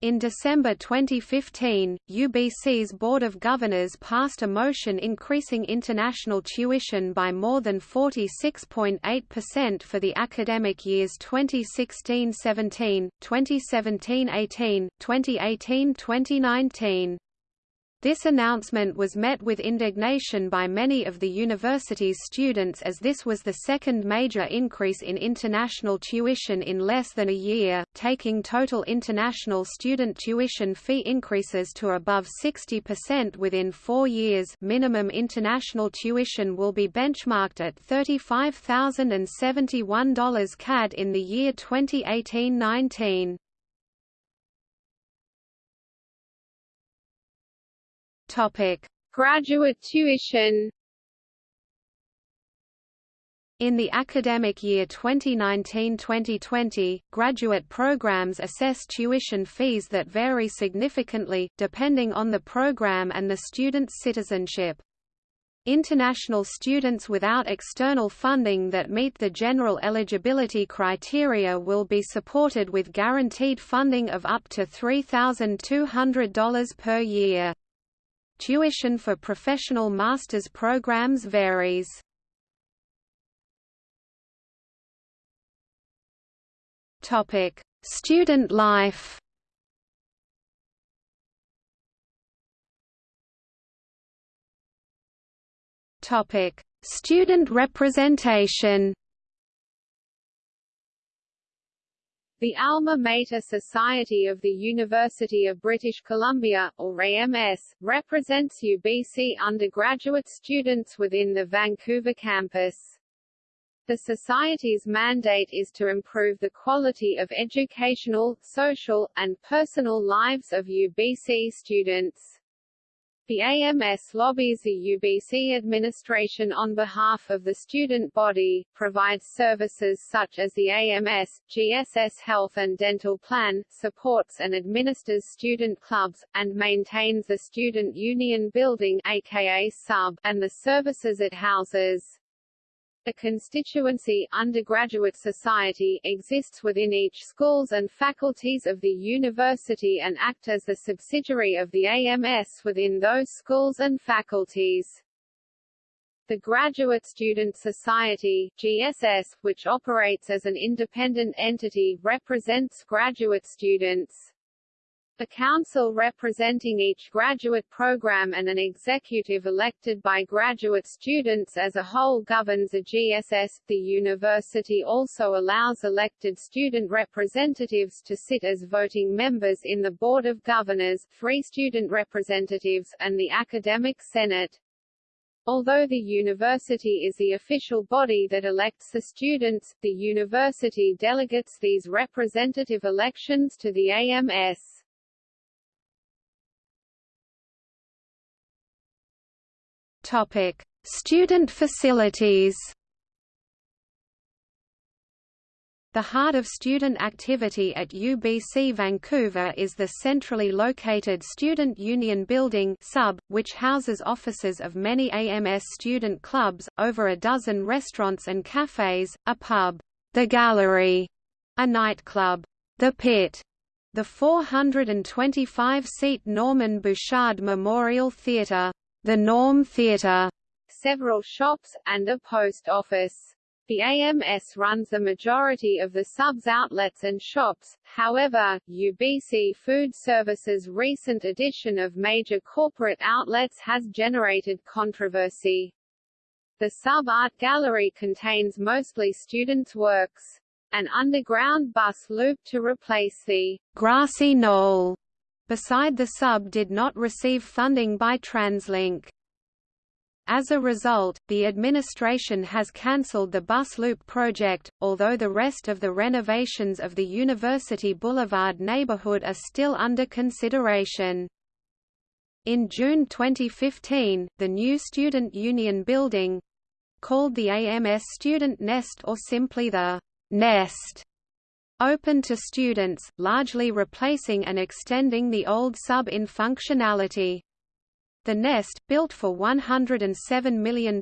In December 2015, UBC's Board of Governors passed a motion increasing international tuition by more than 46.8% for the academic years 2016–17, 2017–18, 2018–2019. This announcement was met with indignation by many of the university's students as this was the second major increase in international tuition in less than a year, taking total international student tuition fee increases to above 60% within four years minimum international tuition will be benchmarked at $35,071 CAD in the year 2018-19. Topic: Graduate tuition. In the academic year 2019-2020, graduate programs assess tuition fees that vary significantly, depending on the program and the student's citizenship. International students without external funding that meet the general eligibility criteria will be supported with guaranteed funding of up to $3,200 per year. Tuition for professional master's programs varies. Topic: Student life. Topic: Student representation. The Alma Mater Society of the University of British Columbia, or AMS, represents UBC undergraduate students within the Vancouver campus. The Society's mandate is to improve the quality of educational, social, and personal lives of UBC students. The AMS lobbies the UBC administration on behalf of the student body, provides services such as the AMS, GSS Health and Dental Plan, supports and administers student clubs, and maintains the Student Union Building aka SUB, and the services it houses. A constituency undergraduate society exists within each schools and faculties of the university and act as the subsidiary of the AMS within those schools and faculties. The Graduate Student Society GSS, which operates as an independent entity, represents graduate students. A council representing each graduate program and an executive elected by graduate students as a whole governs a GSS. The university also allows elected student representatives to sit as voting members in the Board of Governors, three student representatives, and the Academic Senate. Although the university is the official body that elects the students, the university delegates these representative elections to the AMS. Topic: Student facilities. The heart of student activity at UBC Vancouver is the centrally located Student Union Building sub, which houses offices of many AMS student clubs, over a dozen restaurants and cafes, a pub, The Gallery, a nightclub, The Pit, the 425-seat Norman Bouchard Memorial Theatre, the Norm Theatre, several shops, and a post office. The AMS runs the majority of the sub's outlets and shops, however, UBC Food Services' recent addition of major corporate outlets has generated controversy. The sub-art gallery contains mostly students' works. An underground bus loop to replace the grassy knoll beside the sub did not receive funding by TransLink. As a result, the administration has cancelled the bus loop project, although the rest of the renovations of the University Boulevard neighborhood are still under consideration. In June 2015, the new Student Union Building called the AMS Student Nest or simply the Nest open to students, largely replacing and extending the old sub in functionality. The Nest, built for $107 million,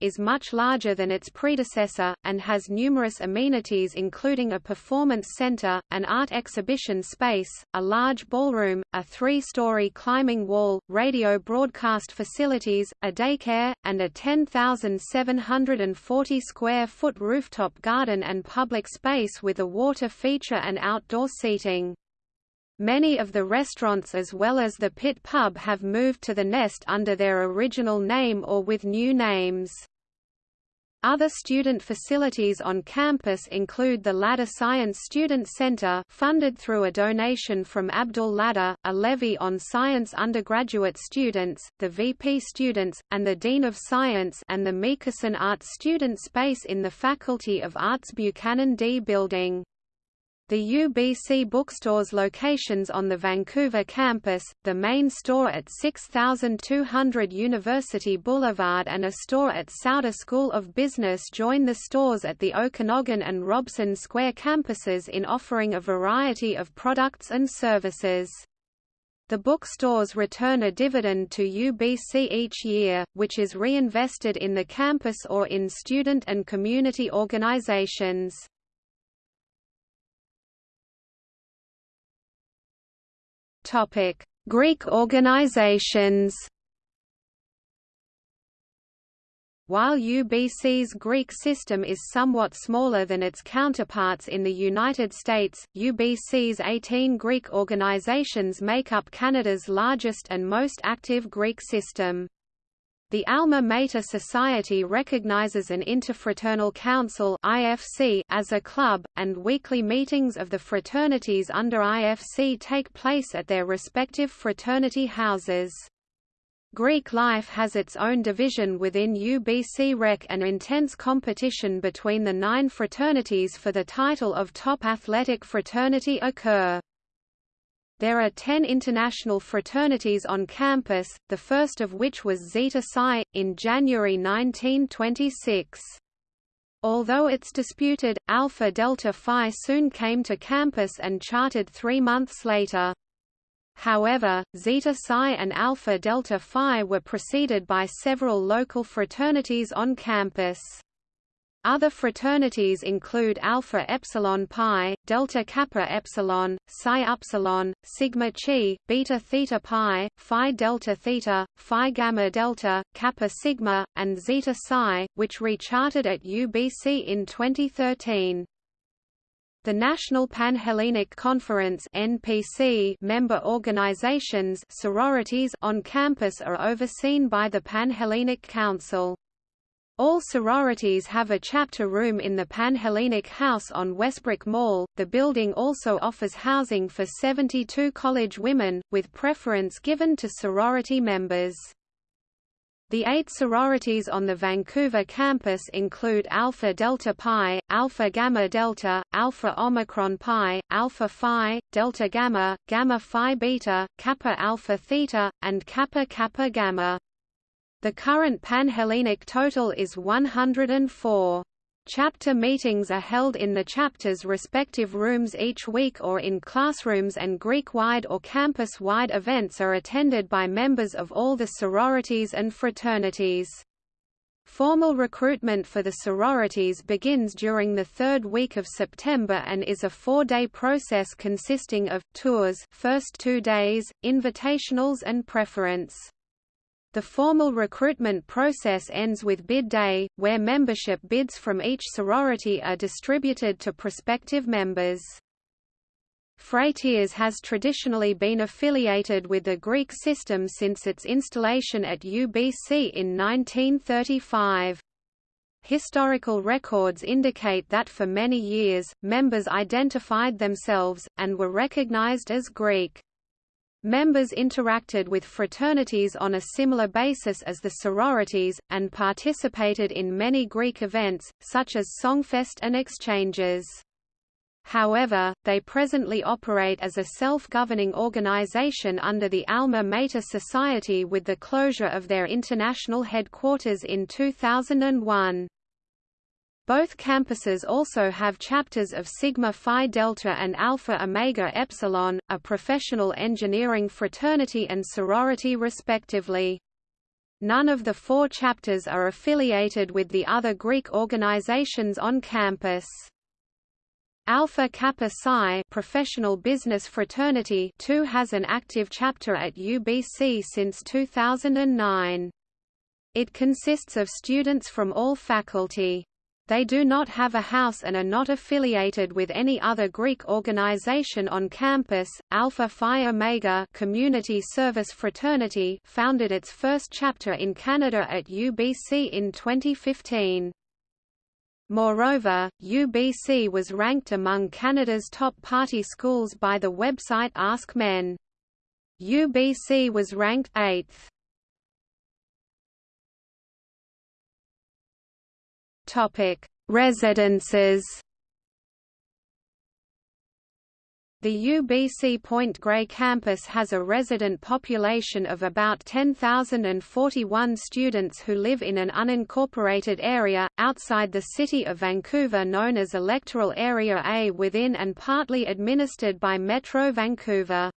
is much larger than its predecessor, and has numerous amenities including a performance center, an art exhibition space, a large ballroom, a three-story climbing wall, radio broadcast facilities, a daycare, and a 10,740 square foot rooftop garden and public space with a water feature and outdoor seating. Many of the restaurants as well as the Pit Pub have moved to the Nest under their original name or with new names. Other student facilities on campus include the Ladha Science Student Center funded through a donation from Abdul Ladha, a levy on science undergraduate students, the VP students, and the Dean of Science and the Meekison Arts Student Space in the Faculty of Arts Buchanan D Building. The UBC bookstore's locations on the Vancouver campus, the main store at 6200 University Boulevard and a store at Sauder School of Business join the stores at the Okanagan and Robson Square campuses in offering a variety of products and services. The bookstores return a dividend to UBC each year, which is reinvested in the campus or in student and community organizations. Greek organizations. While UBC's Greek system is somewhat smaller than its counterparts in the United States, UBC's 18 Greek organizations make up Canada's largest and most active Greek system. The Alma Mater Society recognizes an Interfraternal Council (IFC) as a club, and weekly meetings of the fraternities under IFC take place at their respective fraternity houses. Greek life has its own division within UBC Rec and intense competition between the nine fraternities for the title of top athletic fraternity occur. There are ten international fraternities on campus, the first of which was Zeta Psi, in January 1926. Although it's disputed, Alpha Delta Phi soon came to campus and charted three months later. However, Zeta Psi and Alpha Delta Phi were preceded by several local fraternities on campus. Other fraternities include Alpha Epsilon Pi, Delta Kappa Epsilon, Psi Upsilon, Sigma Chi, Beta Theta Pi, Phi Delta Theta, Phi Gamma Delta, Kappa Sigma, and Zeta Psi, which recharted at UBC in 2013. The National Panhellenic Conference (NPC) member organizations sororities on campus are overseen by the Panhellenic Council. All sororities have a chapter room in the Panhellenic House on Wesbrook Mall. The building also offers housing for 72 college women, with preference given to sorority members. The eight sororities on the Vancouver campus include Alpha Delta Pi, Alpha Gamma Delta, Alpha Omicron Pi, Alpha Phi, Delta Gamma, Gamma Phi Beta, Kappa Alpha Theta, and Kappa Kappa Gamma. The current Panhellenic total is 104. Chapter meetings are held in the chapter's respective rooms each week or in classrooms and Greek-wide or campus-wide events are attended by members of all the sororities and fraternities. Formal recruitment for the sororities begins during the third week of September and is a four-day process consisting of, tours first two days, invitationals and preference. The formal recruitment process ends with bid day, where membership bids from each sorority are distributed to prospective members. Phrateres has traditionally been affiliated with the Greek system since its installation at UBC in 1935. Historical records indicate that for many years, members identified themselves, and were recognized as Greek. Members interacted with fraternities on a similar basis as the sororities, and participated in many Greek events, such as Songfest and exchanges. However, they presently operate as a self-governing organization under the Alma Mater Society with the closure of their international headquarters in 2001. Both campuses also have chapters of Sigma Phi Delta and Alpha Omega Epsilon, a professional engineering fraternity and sorority respectively. None of the four chapters are affiliated with the other Greek organizations on campus. Alpha Kappa Psi professional business fraternity too has an active chapter at UBC since 2009. It consists of students from all faculty. They do not have a house and are not affiliated with any other Greek organization on campus. Alpha Phi Omega Community Service Fraternity founded its first chapter in Canada at UBC in 2015. Moreover, UBC was ranked among Canada's top party schools by the website Ask Men. UBC was ranked 8th. Topic: Residences The UBC Point Grey campus has a resident population of about 10,041 students who live in an unincorporated area, outside the city of Vancouver known as Electoral Area A within and partly administered by Metro Vancouver.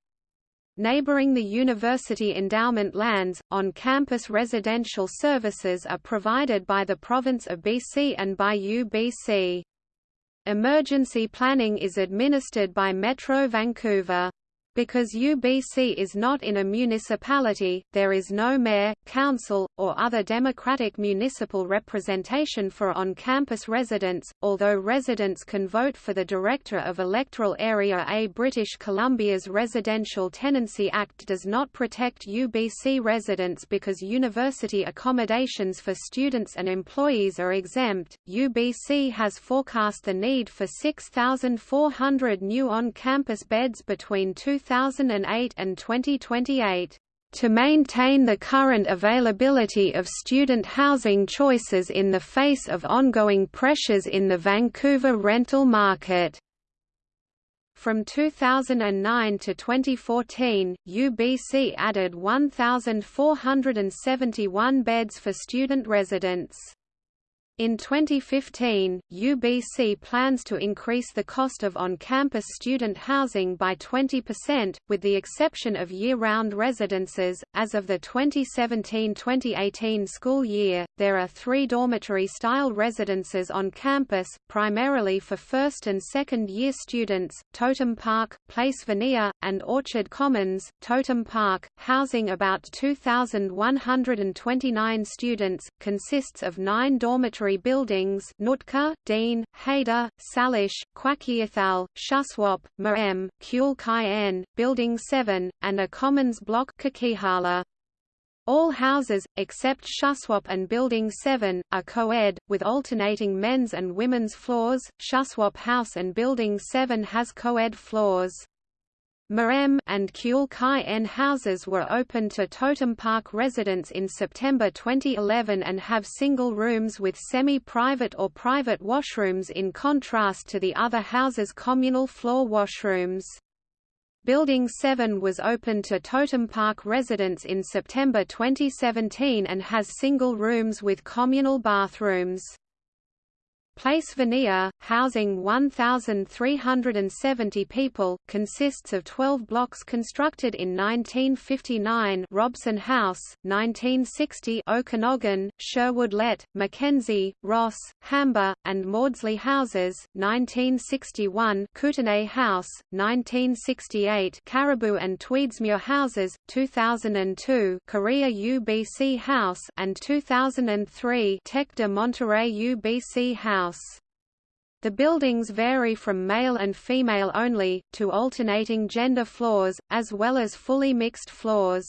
Neighboring the university endowment lands, on-campus residential services are provided by the province of BC and by UBC. Emergency planning is administered by Metro Vancouver. Because UBC is not in a municipality, there is no mayor, council, or other democratic municipal representation for on-campus residents, although residents can vote for the Director of Electoral Area A. British Columbia's Residential Tenancy Act does not protect UBC residents because university accommodations for students and employees are exempt. UBC has forecast the need for 6,400 new on-campus beds between 2000 2008 and 2028 to maintain the current availability of student housing choices in the face of ongoing pressures in the Vancouver rental market. From 2009 to 2014, UBC added 1,471 beds for student residents. In 2015, UBC plans to increase the cost of on-campus student housing by 20%, with the exception of year-round residences. As of the 2017-2018 school year, there are three dormitory-style residences on campus, primarily for first and second-year students: Totem Park, Place Vanier, and Orchard Commons. Totem Park, housing about 2,129 students, consists of nine dormitory buildings Nootka, Dean, Haida, Salish, Kwakiutl, Shuswap, Marem, Kule Kai Building 7, and a Commons block Coquihalla. All houses, except Shuswap and Building 7, are co-ed, with alternating men's and women's floors. Shuswap House and Building 7 has co-ed floors. Marem and Kule Kai N houses were opened to Totem Park residents in September 2011 and have single rooms with semi-private or private washrooms in contrast to the other houses' communal floor washrooms. Building 7 was opened to Totem Park residents in September 2017 and has single rooms with communal bathrooms. Place Vanier, housing 1,370 people, consists of 12 blocks constructed in 1959 Robson House, 1960 Okanagan, Sherwood Lett, Mackenzie, Ross, Hamber, and Mawdsley houses, 1961 Kootenay House, 1968 Caribou and Tweedsmuir houses, 2002 Korea UBC House and 2003 Tec de Monterrey UBC House house. The buildings vary from male and female only, to alternating gender floors, as well as fully mixed floors.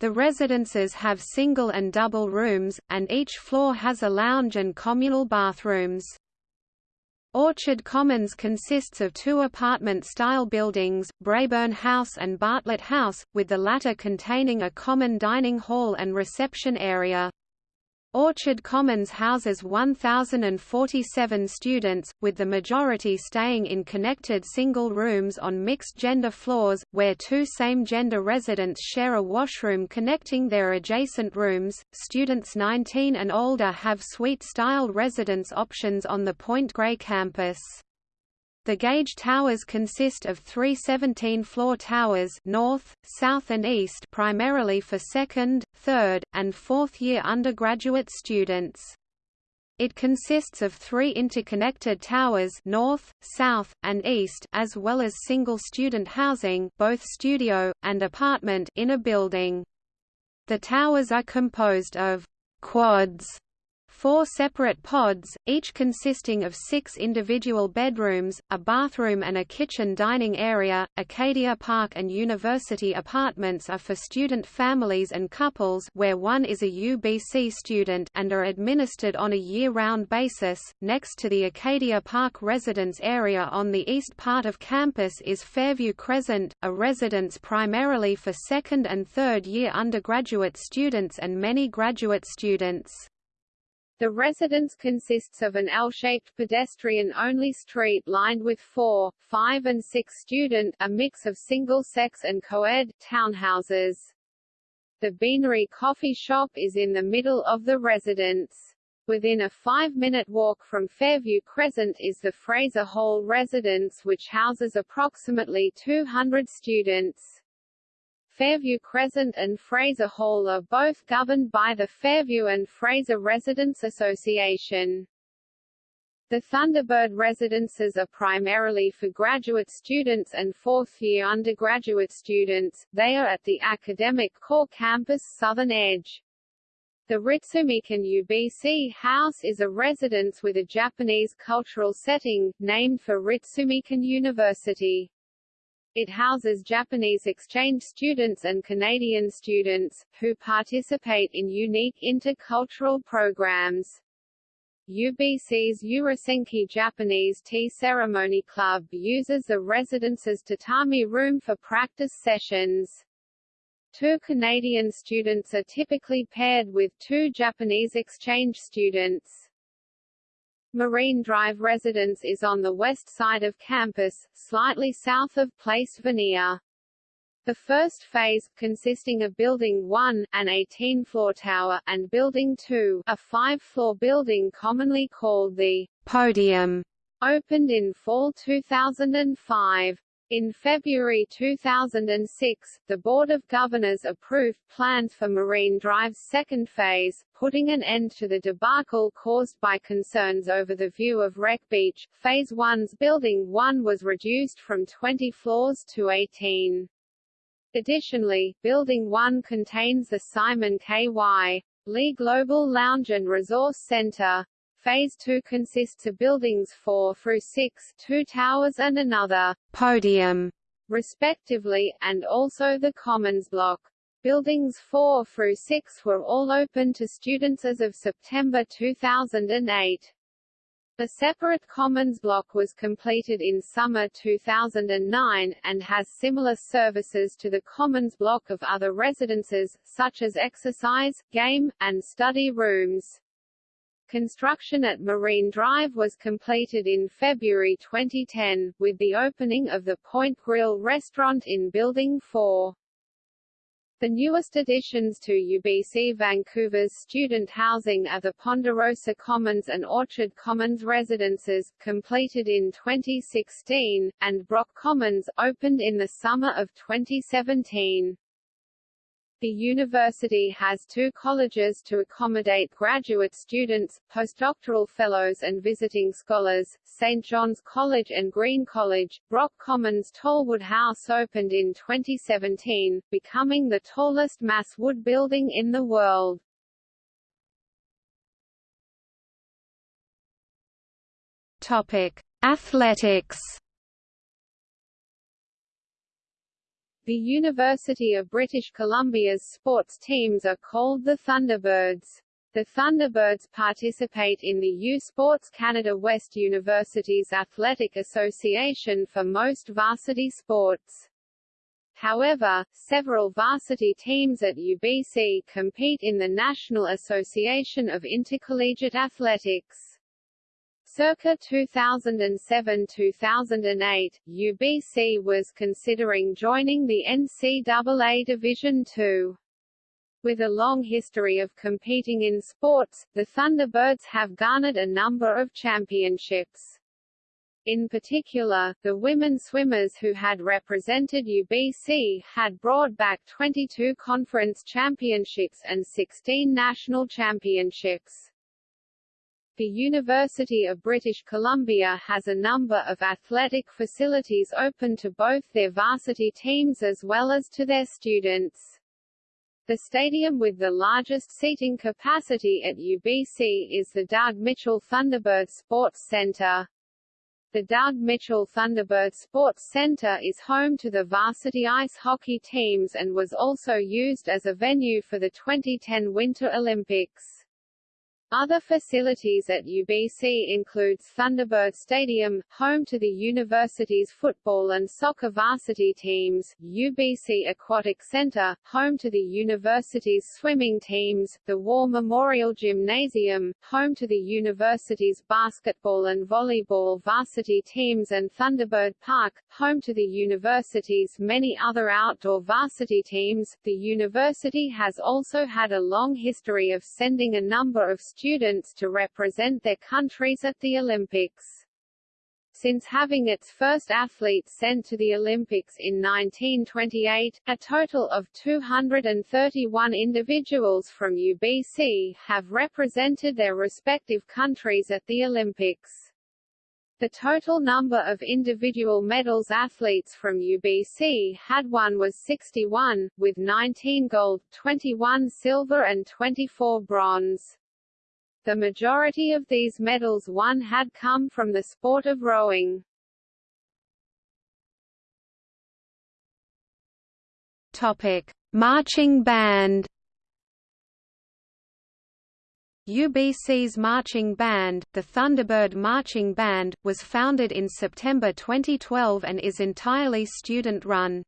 The residences have single and double rooms, and each floor has a lounge and communal bathrooms. Orchard Commons consists of two apartment-style buildings, Braeburn House and Bartlett House, with the latter containing a common dining hall and reception area. Orchard Commons houses 1,047 students, with the majority staying in connected single rooms on mixed-gender floors, where two same-gender residents share a washroom connecting their adjacent rooms. Students 19 and older have suite-style residence options on the Point Grey campus. The Gage towers consist of three 17-floor towers north, south and east primarily for second, third, and fourth-year undergraduate students. It consists of three interconnected towers north, south, and east as well as single student housing both studio, and apartment in a building. The towers are composed of quads Four separate pods, each consisting of six individual bedrooms, a bathroom and a kitchen dining area. Acadia Park and University apartments are for student families and couples where one is a UBC student and are administered on a year-round basis. Next to the Acadia Park residence area on the east part of campus is Fairview Crescent, a residence primarily for second and third year undergraduate students and many graduate students. The residence consists of an L-shaped pedestrian-only street lined with four, five and six student a mix of single-sex and co-ed townhouses. The Beanery Coffee Shop is in the middle of the residence. Within a five-minute walk from Fairview Crescent is the Fraser Hall residence which houses approximately 200 students. Fairview Crescent and Fraser Hall are both governed by the Fairview and Fraser Residents Association. The Thunderbird residences are primarily for graduate students and fourth-year undergraduate students, they are at the Academic Core Campus Southern Edge. The Ritsumeikan UBC House is a residence with a Japanese cultural setting, named for Ritsumeikan University. It houses Japanese exchange students and Canadian students, who participate in unique intercultural programs. UBC's Urasenke Japanese Tea Ceremony Club uses the residence's tatami room for practice sessions. Two Canadian students are typically paired with two Japanese exchange students. Marine Drive residence is on the west side of campus, slightly south of Place Vanier. The first phase, consisting of Building 1, an 18-floor tower, and Building 2, a 5-floor building commonly called the «podium», opened in fall 2005. In February 2006, the Board of Governors approved plans for Marine Drive's second phase, putting an end to the debacle caused by concerns over the view of Wreck Beach. Phase 1's Building 1 was reduced from 20 floors to 18. Additionally, Building 1 contains the Simon K.Y. Lee Global Lounge and Resource Center, Phase 2 consists of buildings 4 through 6, two towers and another podium, respectively, and also the Commons Block. Buildings 4 through 6 were all open to students as of September 2008. A separate Commons block was completed in summer 2009, and has similar services to the Commons block of other residences, such as exercise, game, and study rooms. Construction at Marine Drive was completed in February 2010, with the opening of the Point Grill restaurant in Building 4. The newest additions to UBC Vancouver's student housing are the Ponderosa Commons and Orchard Commons residences, completed in 2016, and Brock Commons, opened in the summer of 2017. The university has two colleges to accommodate graduate students, postdoctoral fellows and visiting scholars, St. John's College and Green College. Brock Commons Tallwood House opened in 2017, becoming the tallest mass wood building in the world. Topic: Athletics The University of British Columbia's sports teams are called the Thunderbirds. The Thunderbirds participate in the U Sports Canada West University's Athletic Association for most varsity sports. However, several varsity teams at UBC compete in the National Association of Intercollegiate Athletics. Circa 2007–2008, UBC was considering joining the NCAA Division II. With a long history of competing in sports, the Thunderbirds have garnered a number of championships. In particular, the women swimmers who had represented UBC had brought back 22 conference championships and 16 national championships. The University of British Columbia has a number of athletic facilities open to both their varsity teams as well as to their students. The stadium with the largest seating capacity at UBC is the Doug Mitchell Thunderbird Sports Center. The Doug Mitchell Thunderbird Sports Center is home to the varsity ice hockey teams and was also used as a venue for the 2010 Winter Olympics. Other facilities at UBC includes Thunderbird Stadium, home to the university's football and soccer varsity teams, UBC Aquatic Center, home to the university's swimming teams, the War Memorial Gymnasium, home to the university's basketball and volleyball varsity teams and Thunderbird Park, home to the university's many other outdoor varsity teams. The university has also had a long history of sending a number of students students to represent their countries at the Olympics. Since having its first athletes sent to the Olympics in 1928, a total of 231 individuals from UBC have represented their respective countries at the Olympics. The total number of individual medals athletes from UBC had won was 61, with 19 gold, 21 silver and 24 bronze. The majority of these medals won had come from the sport of rowing. Topic: Marching band. UBC's marching band, the Thunderbird Marching Band, was founded in September 2012 and is entirely student-run.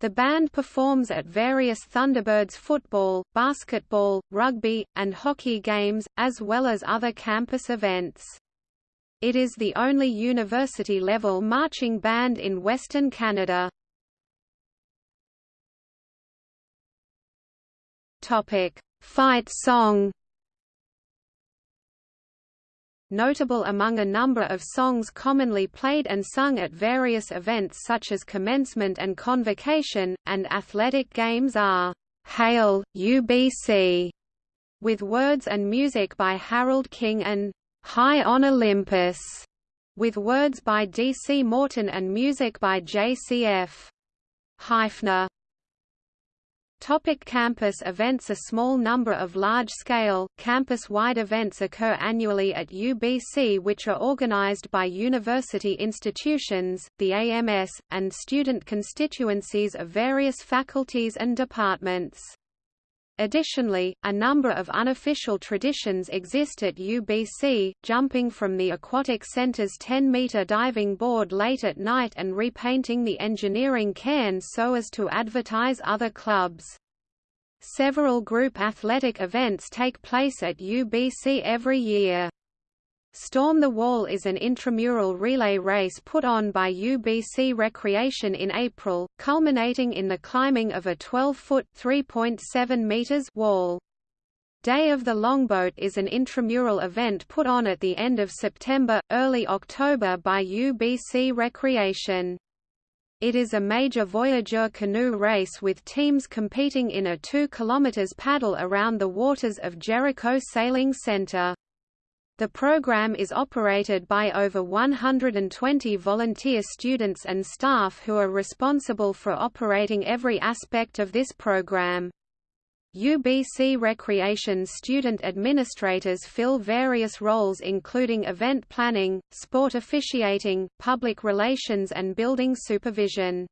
The band performs at various Thunderbirds football, basketball, rugby, and hockey games, as well as other campus events. It is the only university-level marching band in Western Canada. Fight song Notable among a number of songs commonly played and sung at various events such as commencement and convocation, and athletic games are, "'Hail, UBC' with words and music by Harold King and "'High on Olympus' with words by D. C. Morton and music by J. C. F. Hypner. Topic campus events A small number of large-scale, campus-wide events occur annually at UBC which are organized by university institutions, the AMS, and student constituencies of various faculties and departments. Additionally, a number of unofficial traditions exist at UBC, jumping from the Aquatic Center's 10-meter diving board late at night and repainting the engineering cairn so as to advertise other clubs. Several group athletic events take place at UBC every year. Storm the Wall is an intramural relay race put on by UBC Recreation in April, culminating in the climbing of a 12-foot (3.7 meters) wall. Day of the Longboat is an intramural event put on at the end of September, early October by UBC Recreation. It is a major voyageur canoe race with teams competing in a 2 km paddle around the waters of Jericho Sailing Center. The program is operated by over 120 volunteer students and staff who are responsible for operating every aspect of this program. UBC Recreation student administrators fill various roles including event planning, sport officiating, public relations and building supervision.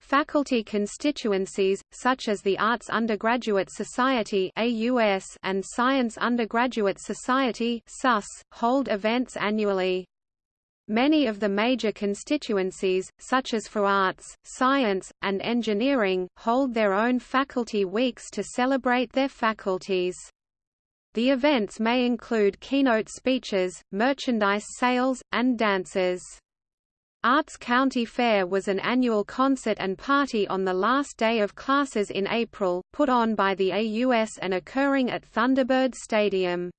Faculty constituencies, such as the Arts Undergraduate Society and Science Undergraduate Society (SUS) hold events annually. Many of the major constituencies, such as for arts, science, and engineering, hold their own faculty weeks to celebrate their faculties. The events may include keynote speeches, merchandise sales, and dances. Arts County Fair was an annual concert and party on the last day of classes in April, put on by the AUS and occurring at Thunderbird Stadium.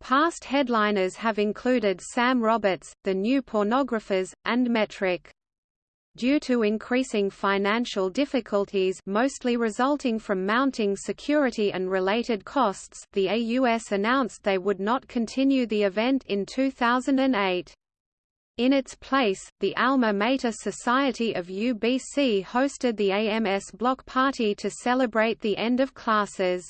Past headliners have included Sam Roberts, The New Pornographers, and Metric. Due to increasing financial difficulties mostly resulting from mounting security and related costs the AUS announced they would not continue the event in 2008. In its place, the Alma Mater Society of UBC hosted the AMS Block Party to celebrate the end of classes.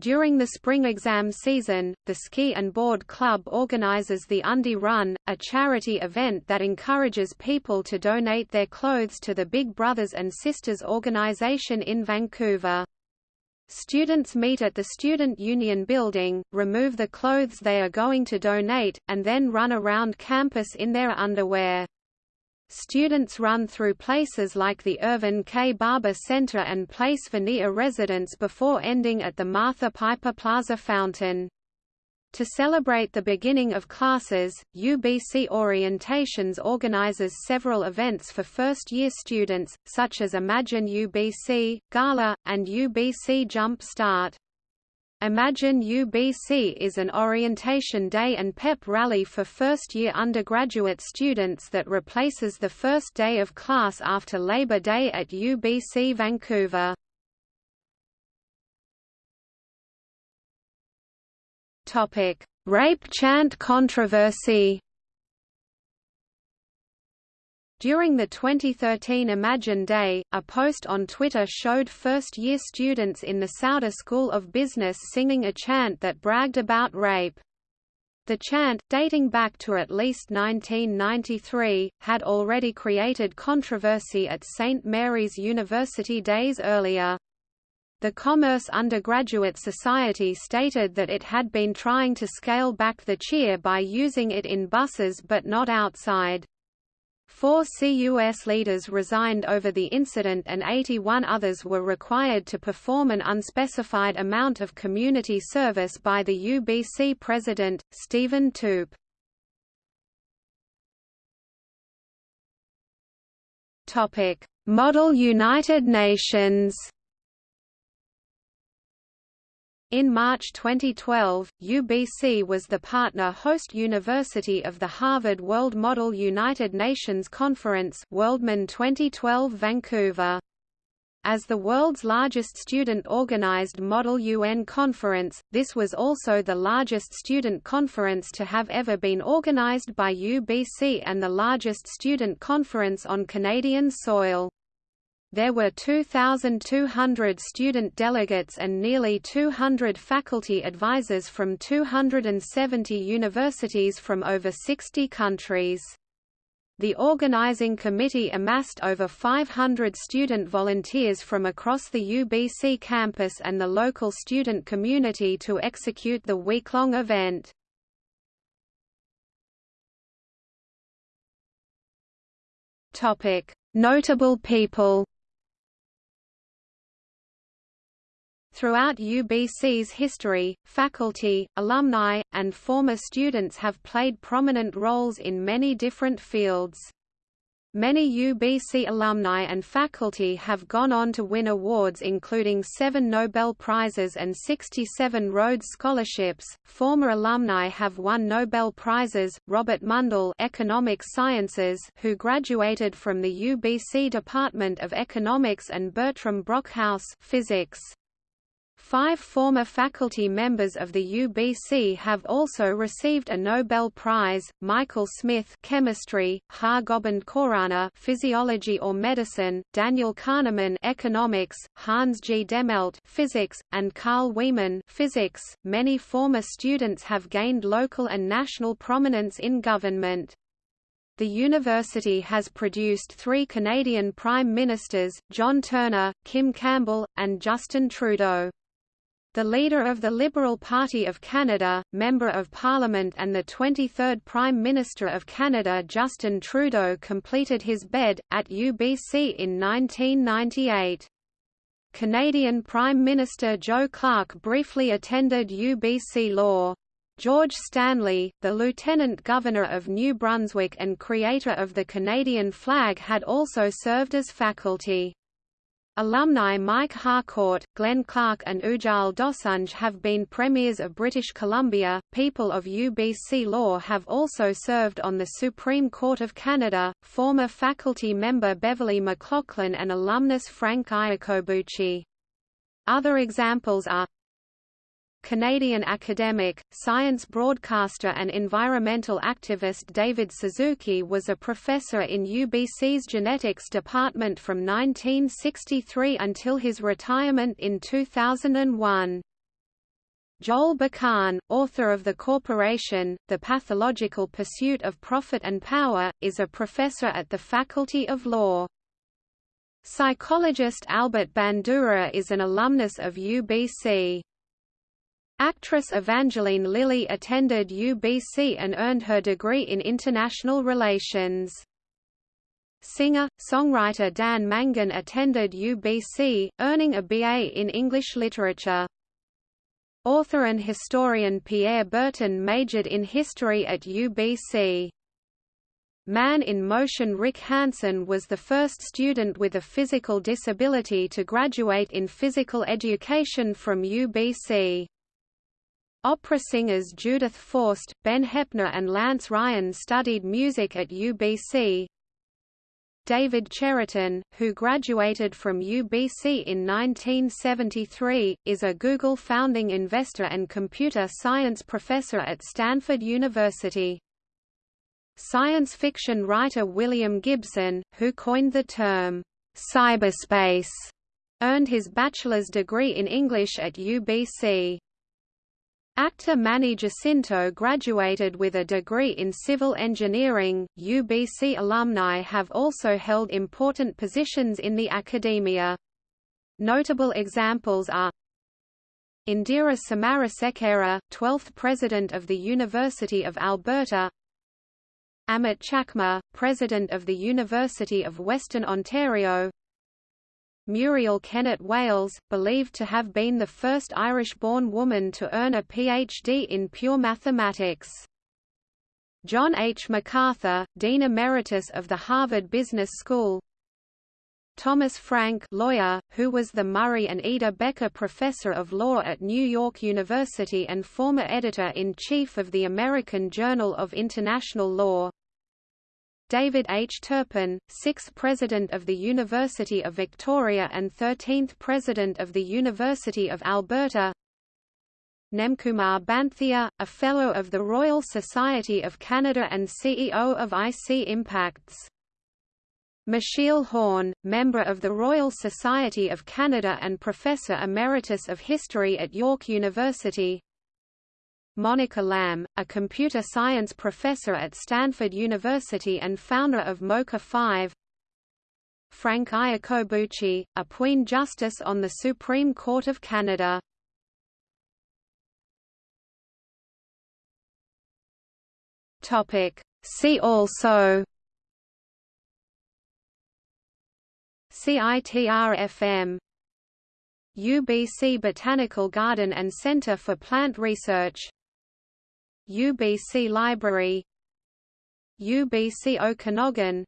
During the spring exam season, the Ski and Board Club organizes the Undie Run, a charity event that encourages people to donate their clothes to the Big Brothers and Sisters organization in Vancouver. Students meet at the Student Union building, remove the clothes they are going to donate, and then run around campus in their underwear. Students run through places like the Irving K. Barber Center and Place Vanier residence before ending at the Martha Piper Plaza Fountain. To celebrate the beginning of classes, UBC Orientations organizes several events for first-year students, such as Imagine UBC, Gala, and UBC Jump Start. Imagine UBC is an orientation day and pep rally for first-year undergraduate students that replaces the first day of class after Labor Day at UBC Vancouver. Rape chant controversy during the 2013 Imagine Day, a post on Twitter showed first-year students in the Sauder School of Business singing a chant that bragged about rape. The chant, dating back to at least 1993, had already created controversy at St. Mary's University days earlier. The Commerce Undergraduate Society stated that it had been trying to scale back the cheer by using it in buses but not outside. Four CUS leaders resigned over the incident and 81 others were required to perform an unspecified amount of community service by the UBC president, Stephen Toope. Model United Nations in March 2012, UBC was the partner host university of the Harvard World Model United Nations Conference WorldMUN 2012 Vancouver. As the world's largest student-organized Model UN conference, this was also the largest student conference to have ever been organized by UBC and the largest student conference on Canadian soil. There were 2,200 student delegates and nearly 200 faculty advisors from 270 universities from over 60 countries. The organizing committee amassed over 500 student volunteers from across the UBC campus and the local student community to execute the week-long event. Notable people Throughout UBC's history, faculty, alumni, and former students have played prominent roles in many different fields. Many UBC alumni and faculty have gone on to win awards including seven Nobel Prizes and 67 Rhodes Scholarships. Former alumni have won Nobel Prizes, Robert Mundell Economic Sciences who graduated from the UBC Department of Economics and Bertram Brockhouse Physics. Five former faculty members of the UBC have also received a Nobel Prize, Michael Smith chemistry, Har Gobind Khorana physiology or medicine, Daniel Kahneman economics, Hans G. Dehmelt physics, and Carl Wieman physics. Many former students have gained local and national prominence in government. The university has produced three Canadian Prime Ministers, John Turner, Kim Campbell, and Justin Trudeau. The leader of the Liberal Party of Canada, Member of Parliament and the 23rd Prime Minister of Canada Justin Trudeau completed his BEd, at UBC in 1998. Canadian Prime Minister Joe Clark briefly attended UBC Law. George Stanley, the Lieutenant Governor of New Brunswick and creator of the Canadian flag had also served as faculty. Alumni Mike Harcourt, Glenn Clark and Ujjal Dosanjh have been Premiers of British Columbia. People of UBC Law have also served on the Supreme Court of Canada, former faculty member Beverley McLachlin and alumnus Frank Iacobucci. Other examples are Canadian academic, science broadcaster and environmental activist David Suzuki was a professor in UBC's genetics department from 1963 until his retirement in 2001. Joel Bakan, author of The Corporation, The Pathological Pursuit of Profit and Power, is a professor at the Faculty of Law. Psychologist Albert Bandura is an alumnus of UBC. Actress Evangeline Lilly attended UBC and earned her degree in international relations. Singer-songwriter Dan Mangan attended UBC, earning a BA in English literature. Author and historian Pierre Berton majored in history at UBC. Man in Motion Rick Hansen was the first student with a physical disability to graduate in physical education from UBC. Opera singers Judith Forst, Ben Heppner and Lance Ryan studied music at UBC. David Cheriton, who graduated from UBC in 1973, is a Google founding investor and computer science professor at Stanford University. Science fiction writer William Gibson, who coined the term, cyberspace, earned his bachelor's degree in English at UBC. Actor Manny Jacinto graduated with a degree in civil engineering. UBC alumni have also held important positions in the academia. Notable examples are Indira Samarasekera, 12th President of the University of Alberta Amit Chakma, President of the University of Western Ontario Muriel Kennett Wales, believed to have been the first Irish-born woman to earn a PhD in pure mathematics. John H. MacArthur, Dean Emeritus of the Harvard Business School Thomas Franck lawyer, who was the Murray and Ida Becker Professor of Law at New York University and former editor-in-chief of the American Journal of International Law David H. Turpin, 6th President of the University of Victoria and 13th President of the University of Alberta Nemkumar Banthia, a Fellow of the Royal Society of Canada and CEO of IC Impacts. Michiel Horn, member of the Royal Society of Canada and Professor Emeritus of History at York University Monica Lam, a computer science professor at Stanford University and founder of moka5 Frank Iacobucci, a Queen Justice on the Supreme Court of Canada. See also. CITR-FM UBC Botanical Garden and Centre for Plant Research UBC Library UBC Okanagan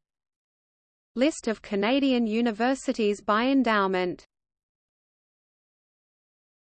List of Canadian universities by endowment